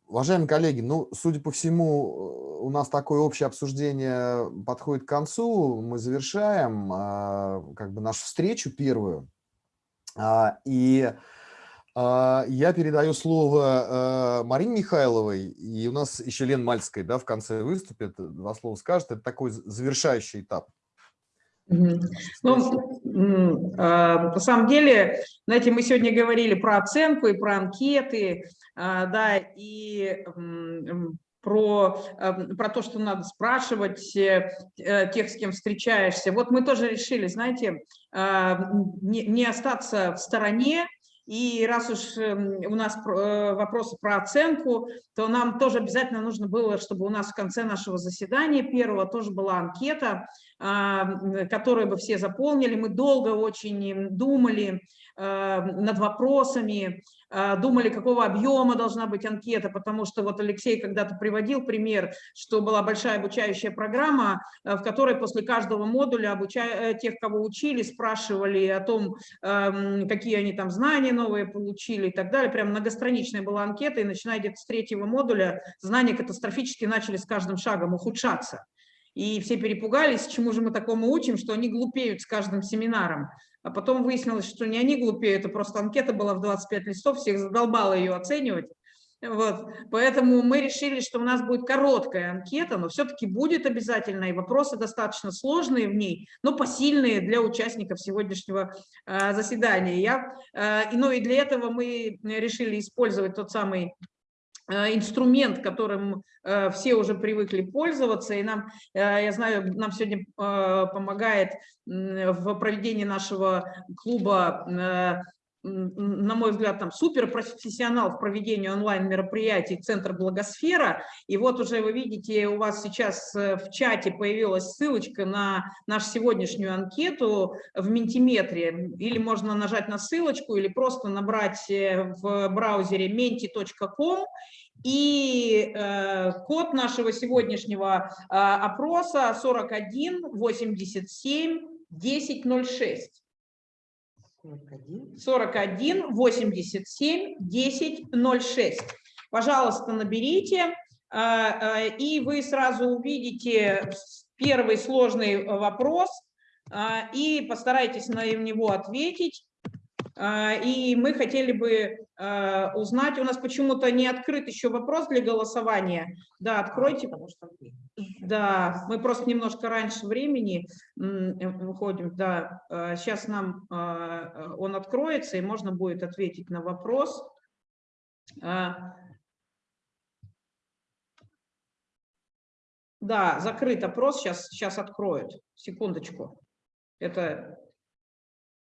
Уважаемые коллеги, ну, судя по всему, у нас такое общее обсуждение подходит к концу. Мы завершаем а, как бы нашу встречу первую. А, И а, я передаю слово Марине Михайловой, и у нас еще Лен Мальская да, в конце выступит, два слова скажет. Это такой завершающий этап. Ну, а, на самом деле, знаете, мы сегодня говорили про оценку и про анкеты, а, да, и про, ам, про то, что надо спрашивать э, э, тех, с кем встречаешься. Вот мы тоже решили, знаете, а, не, не остаться в стороне, и раз уж эм, у нас э, вопросы про оценку, то нам тоже обязательно нужно было, чтобы у нас в конце нашего заседания первого тоже была анкета, а, м, которые бы все заполнили. Мы долго очень думали над вопросами, а, думали, какого объема должна быть анкета, потому что вот Алексей когда-то приводил пример, что была большая обучающая программа, а, в которой после каждого модуля обучая, э, тех, кого учили, спрашивали о том, ам, какие они там знания новые получили и так далее. Прям многостраничная была анкета, и начиная где-то с третьего модуля знания катастрофически начали с каждым шагом ухудшаться. И все перепугались, чему же мы такому учим, что они глупеют с каждым семинаром. А потом выяснилось, что не они глупеют, это просто анкета была в 25 листов, всех задолбало ее оценивать. Вот. Поэтому мы решили, что у нас будет короткая анкета, но все-таки будет обязательно, и вопросы достаточно сложные в ней, но посильные для участников сегодняшнего э, заседания. Я, э, ну и для этого мы решили использовать тот самый инструмент, которым э, все уже привыкли пользоваться, и нам, э, я знаю, нам сегодня помогает в проведении нашего клуба на мой взгляд, там суперпрофессионал в проведении онлайн-мероприятий Центр Благосфера. И вот уже вы видите, у вас сейчас в чате появилась ссылочка на нашу сегодняшнюю анкету в Ментиметре. Или можно нажать на ссылочку, или просто набрать в браузере menti.com и э, код нашего сегодняшнего э, опроса 41 87 1006. 41 87 1006. Пожалуйста, наберите, э, э, и вы сразу увидите первый сложный вопрос, э, и постарайтесь на него ответить. А, и мы хотели бы а, узнать, у нас почему-то не открыт еще вопрос для голосования. Да, откройте. Да, мы просто немножко раньше времени э, выходим. Да, сейчас нам а, он откроется, и можно будет ответить на вопрос. Да, закрыт опрос, сейчас, сейчас откроют. Секундочку. Это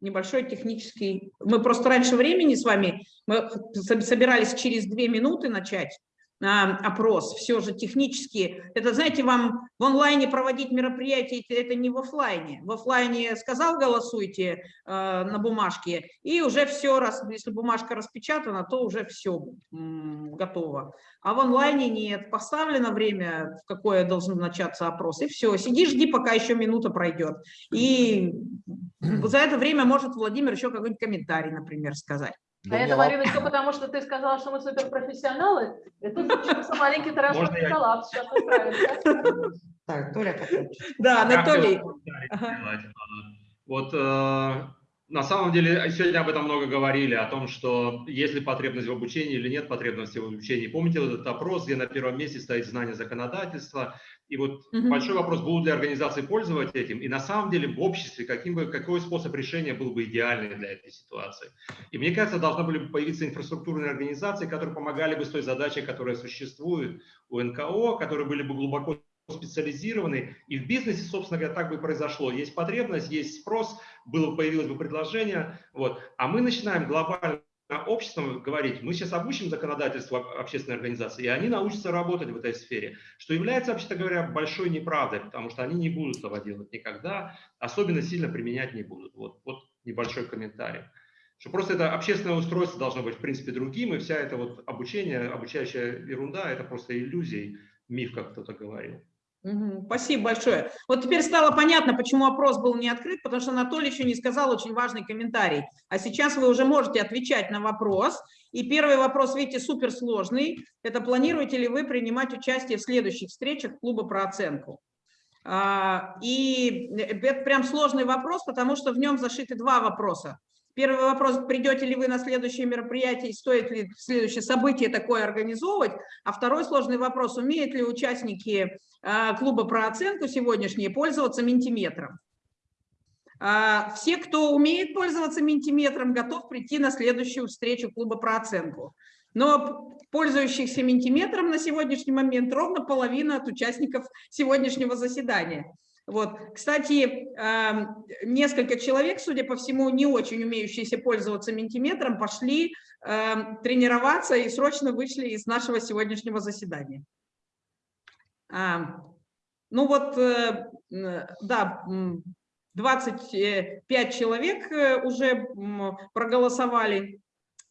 небольшой технический... Мы просто раньше времени с вами, мы собирались через две минуты начать, опрос, все же технически. Это, знаете, вам в онлайне проводить мероприятие, это не в офлайне. В офлайне сказал, голосуйте э, на бумажке, и уже все, раз, если бумажка распечатана, то уже все готово. А в онлайне нет, поставлено время, в какое должен начаться опрос, и все, сиди, жди, пока еще минута пройдет. И за это время может Владимир еще какой-нибудь комментарий, например, сказать. А это, Марина, все потому, что ты сказала, что мы суперпрофессионалы. Это случился маленький тиражный коллапс. Сейчас исправимся. Так, Толя Да, Анатолий. Вот э, на самом деле сегодня об этом много говорили, о том, что есть ли потребность в обучении или нет потребности в обучении. Помните вот этот опрос, где на первом месте стоит знание законодательства, и вот угу. большой вопрос, будут ли организации пользоваться этим, и на самом деле в обществе каким бы, какой способ решения был бы идеальный для этой ситуации. И мне кажется, должны были бы появиться инфраструктурные организации, которые помогали бы с той задачей, которая существует у НКО, которые были бы глубоко специализированы, и в бизнесе, собственно говоря, так бы и произошло. Есть потребность, есть спрос, было, появилось бы предложение, вот. а мы начинаем глобально обществом говорить, мы сейчас обучим законодательство общественной организации, и они научатся работать в этой сфере, что является, вообще говоря, большой неправдой, потому что они не будут этого делать никогда, особенно сильно применять не будут. Вот, вот небольшой комментарий. Что просто это общественное устройство должно быть, в принципе, другим, и вся эта вот обучение, обучающая ерунда, это просто иллюзий, миф, как кто-то говорил. Спасибо большое. Вот теперь стало понятно, почему опрос был не открыт, потому что Анатолий еще не сказал очень важный комментарий. А сейчас вы уже можете отвечать на вопрос. И первый вопрос, видите, суперсложный. Это планируете ли вы принимать участие в следующих встречах клуба про оценку? А, и это прям сложный вопрос, потому что в нем зашиты два вопроса. Первый вопрос, придете ли вы на следующее мероприятие, стоит ли следующее событие такое организовывать. А второй сложный вопрос, умеют ли участники а, клуба про оценку сегодняшние пользоваться ментиметром. А, все, кто умеет пользоваться ментиметром, готов прийти на следующую встречу клуба про оценку. Но пользующихся ментиметром на сегодняшний момент ровно половина от участников сегодняшнего заседания. Вот. Кстати, несколько человек, судя по всему, не очень умеющиеся пользоваться ментиметром, пошли тренироваться и срочно вышли из нашего сегодняшнего заседания. Ну вот, э, да, 25 человек э, уже проголосовали.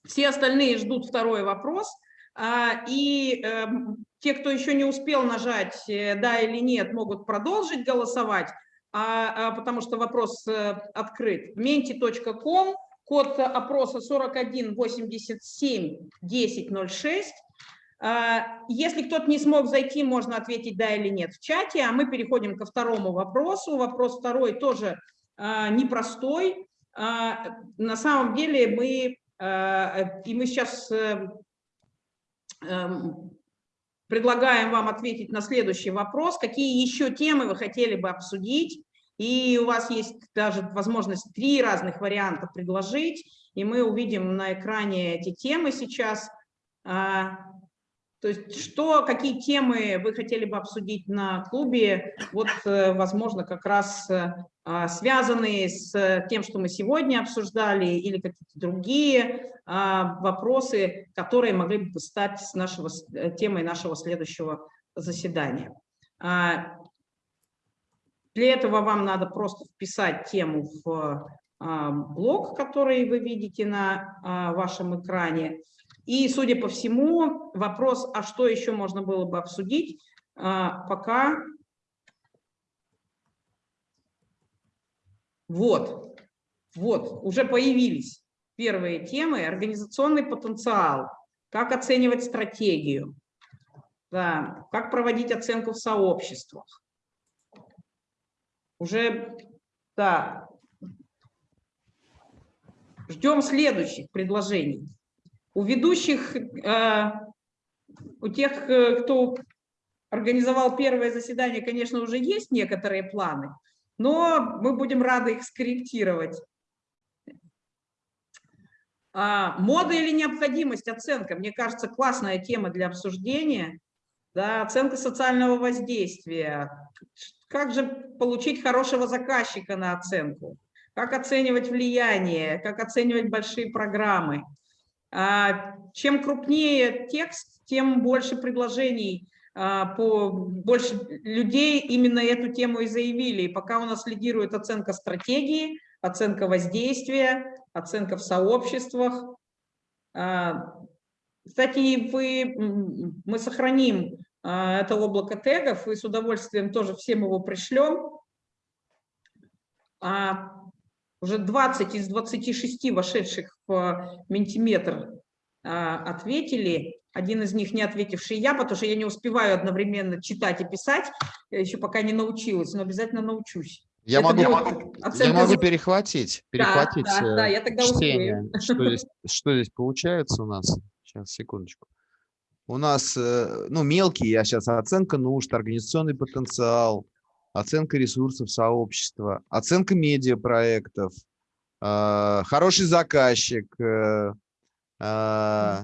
Все остальные ждут второй вопрос. А, и эм, те, кто еще не успел нажать э, «да» или «нет», могут продолжить голосовать, а, а, потому что вопрос открыт. menti.com, код опроса 4187 1006. А, Если кто-то не смог зайти, можно ответить да или нет в чате, а мы переходим ко второму вопросу. Вопрос второй тоже а, непростой. А, На самом деле мы, и мы сейчас э, эм, предлагаем вам ответить на следующий вопрос. Какие еще темы вы хотели бы обсудить? И у вас есть даже возможность три разных варианта предложить, и мы увидим на экране эти темы сейчас. То есть что, какие темы вы хотели бы обсудить на клубе, вот, э, возможно, как раз э, а, связанные с тем, что мы сегодня обсуждали, или какие-то другие а, вопросы, которые могли бы стать с нашего, э, темой нашего следующего заседания. А, Для этого вам надо просто вписать тему в блок, который вы видите на вашем экране. И, судя по всему, вопрос, а что еще можно было бы обсудить, а, пока... Вот, вот, уже появились первые темы. Организационный потенциал, как оценивать стратегию, да, как проводить оценку в сообществах. Уже, да, ждем следующих предложений. У ведущих, э, у тех, э, кто организовал первое заседание, конечно, уже есть некоторые планы, но мы будем рады их скорректировать. А, мода или необходимость, оценка, мне кажется, классная тема для обсуждения. Да, оценка социального воздействия. Как же получить хорошего заказчика на оценку? Как оценивать влияние? Как оценивать большие программы? А, Чем крупнее текст, тем больше предложений, а, по, больше людей именно эту тему и заявили. И пока у нас лидирует оценка стратегии, оценка воздействия, оценка в сообществах. А, Кстати, вы, мы сохраним это облако тегов и с удовольствием тоже всем его пришлем. Уже 20 из 26 вошедших в Ментиметр а, ответили. Один из них не ответивший я, потому что я не успеваю одновременно читать и писать, я еще пока не научилась, но обязательно научусь. Я Это могу, будет я могу за- перехватить, Да, перехватить да, да, э, я тогда чтение. успею. Что здесь, что здесь получается у нас? Сейчас, секундочку. У нас, э, ну, мелкие, я сейчас, оценка нужд, организационный потенциал, оценка ресурсов сообщества, оценка медиапроектов, э, хороший заказчик, э, э,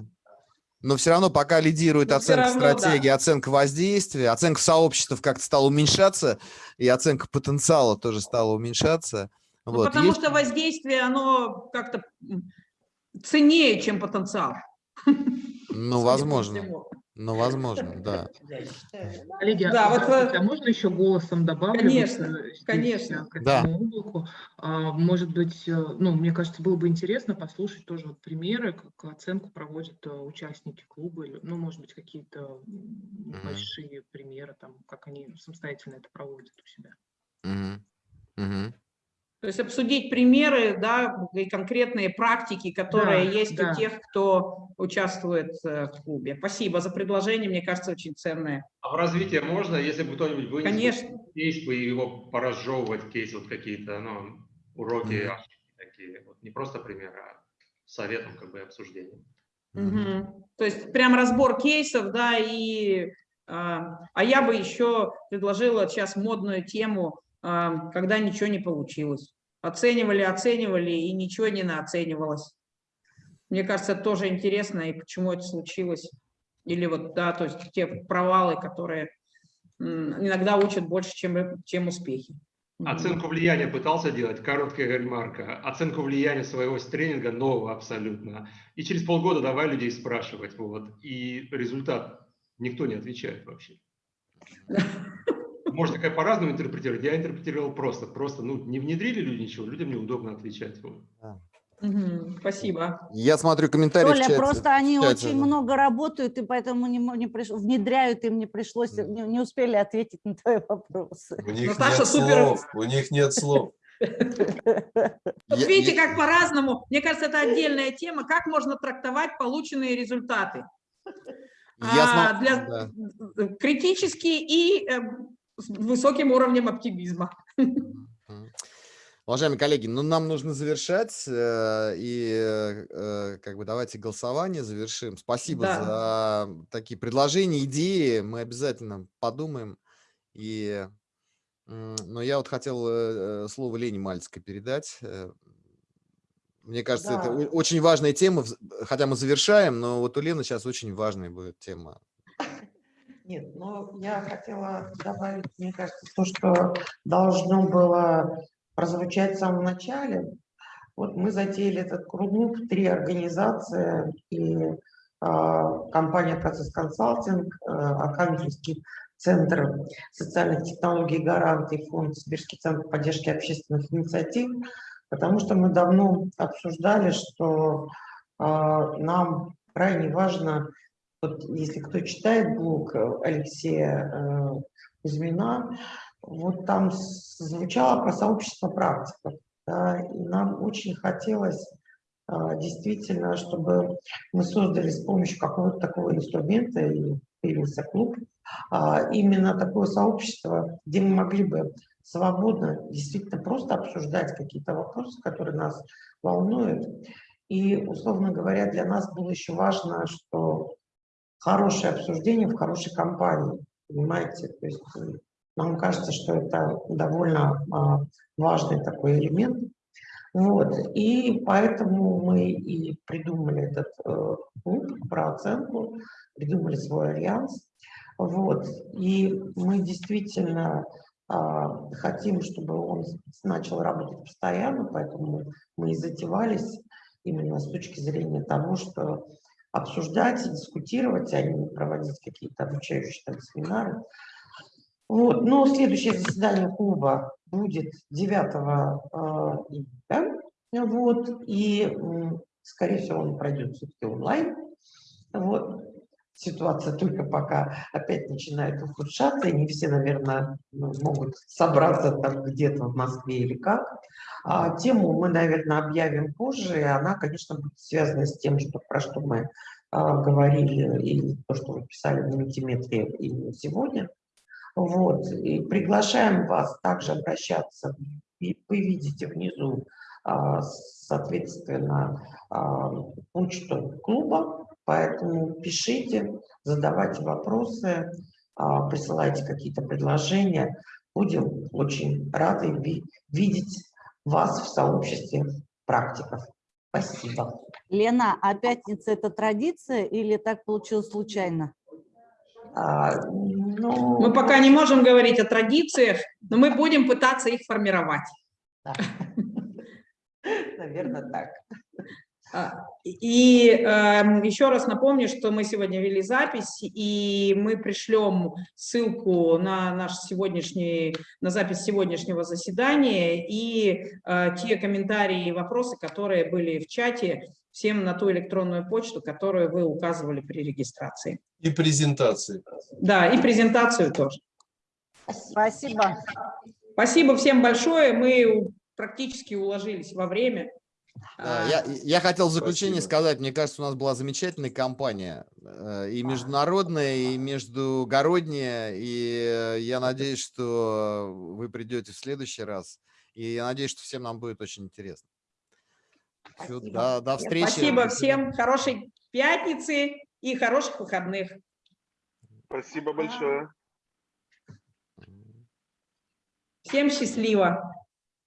но все равно пока лидирует Но оценка равно, да. стратегии, оценка воздействия, оценка сообществ как-то стала уменьшаться, и оценка потенциала тоже стала уменьшаться. Ну, Вот, потому есть- что воздействие, оно как-то ценнее, чем потенциал. Ну, возможно. Ну, возможно, да. Коллеги, Да, а вот, а можно еще голосом добавлю? вот, Конечно, здесь, конечно. э, К Да. облаку. А, Может быть, э, ну, мне кажется, было бы интересно послушать тоже вот примеры, как оценку проводят э, участники клуба, или, ну, может быть, какие-то небольшие примеры, там, как они самостоятельно это проводят у себя. Мгм. Мгм. То есть обсудить примеры, да, и конкретные практики, которые Да, есть да. у тех, кто участвует э, в клубе. Спасибо за предложение, мне кажется, очень ценное. А в развитие можно, если бы кто-нибудь вынес Конечно. кейс, бы его поразжевывать, кейс, вот какие-то, ну, уроки Мгм. ошибки такие. Вот не просто примеры, а советом как бы обсуждением. Мгм. То есть прям разбор кейсов, да, и... а а я бы еще предложила сейчас модную тему, а, когда ничего не получилось. Оценивали, оценивали, и ничего не наоценивалось. Мне кажется, это тоже интересно, и почему это случилось. Или вот, да, то есть те провалы, которые иногда учат больше, чем, чем успехи. Оценку влияния пытался делать, короткая ремарка. Оценку влияния своего тренинга нового абсолютно. И через полгода давай людей спрашивать. Вот. И результат никто не отвечает вообще. Можно как по-разному интерпретировать. Я интерпретировал просто. Просто ну, не внедрили люди ничего, людям неудобно отвечать. Вот. Мгм. Спасибо. Я смотрю комментарии в Толя, чате. просто они в чате, очень да. много работают, и поэтому не, не приш- внедряют, им не пришлось, не, не успели ответить на твои вопросы. У них Наташа нет супер- слов, у них нет слов. Вот видите, как по-разному. Мне кажется, это отдельная тема, как можно трактовать полученные результаты. Я а, для да. критический и э, с высоким уровнем оптимизма. Уважаемые коллеги, ну нам нужно завершать, э, и э, как бы давайте голосование завершим. Спасибо Да. за такие предложения, идеи, мы обязательно подумаем. И, но я вот хотел э, слово Лене Мальцкой передать. Мне кажется, это Да. о- очень важная тема, хотя мы завершаем, но вот у Лены сейчас очень важная будет тема. Нет, но я хотела добавить, мне кажется, то, что должно было прозвучать в самом начале. Вот мы затеяли этот клуб, три организации и а, компания «Процесс консалтинг», а, Архангельский центр социальных технологий «Гарант» и фонд «Сибирский центр поддержки общественных инициатив», потому что мы давно обсуждали, что а, нам крайне важно вот если кто читает блог э, Алексея э, Кузьмина, вот там звучало про сообщество практиков. да, и нам очень хотелось а, действительно, чтобы мы создали с помощью какого-то такого инструмента, и появился клуб, а, именно такое сообщество, где мы могли бы свободно действительно просто обсуждать какие-то вопросы, которые нас волнуют. И, условно говоря, для нас было еще важно, что хорошее обсуждение в хорошей компании, понимаете? То есть э, нам кажется, что это довольно а, важный такой элемент. Вот. И поэтому мы и придумали этот э, клуб про оценку, придумали свой альянс. Вот. И мы действительно а, хотим, чтобы он начал работать постоянно, поэтому мы и затевались именно с точки зрения того, что обсуждать дискутировать, а не проводить какие-то обучающие там, семинары. Вот. Но следующее заседание клуба будет 9 э, июля. Вот. И, скорее всего, он пройдет все-таки онлайн. Вот. Ситуация только пока опять начинает ухудшаться, и не все, наверное, ну, могут собраться там где-то в Москве или как. А тему мы, наверное, объявим позже, и она, конечно, будет связана с тем, что, про что мы а, говорили, и то, что вы писали на мультиметре и сегодня. Вот. И приглашаем вас также обращаться. И вы видите внизу, а, соответственно, а, почту клуба, поэтому пишите, задавайте вопросы, а, присылайте какие-то предложения. Будем очень рады ви- видеть вас в сообществе практиков. Спасибо. Лена, а пятница – это традиция или так получилось случайно? А, ну, Мы пока не можем говорить о традициях, но мы будем пытаться их формировать. да. Наверное, так. И эм, еще раз напомню, что мы сегодня вели запись, и мы пришлем ссылку на наш сегодняшний, на запись сегодняшнего заседания и э, те комментарии и вопросы, которые были в чате, всем на ту электронную почту, которую вы указывали при регистрации. И презентации. Да, и презентацию тоже. Спасибо. Спасибо всем большое. Мы практически уложились во время. Да, А, я, я хотел в заключение Спасибо. сказать, мне кажется, у нас была замечательная компания, э, и международная, и междугородняя, и я надеюсь, что вы придете в следующий раз, и я надеюсь, что всем нам будет очень интересно. Спасибо. до, до встречи. Спасибо всем. Хорошей пятницы и хороших выходных. Спасибо большое. Всем счастливо.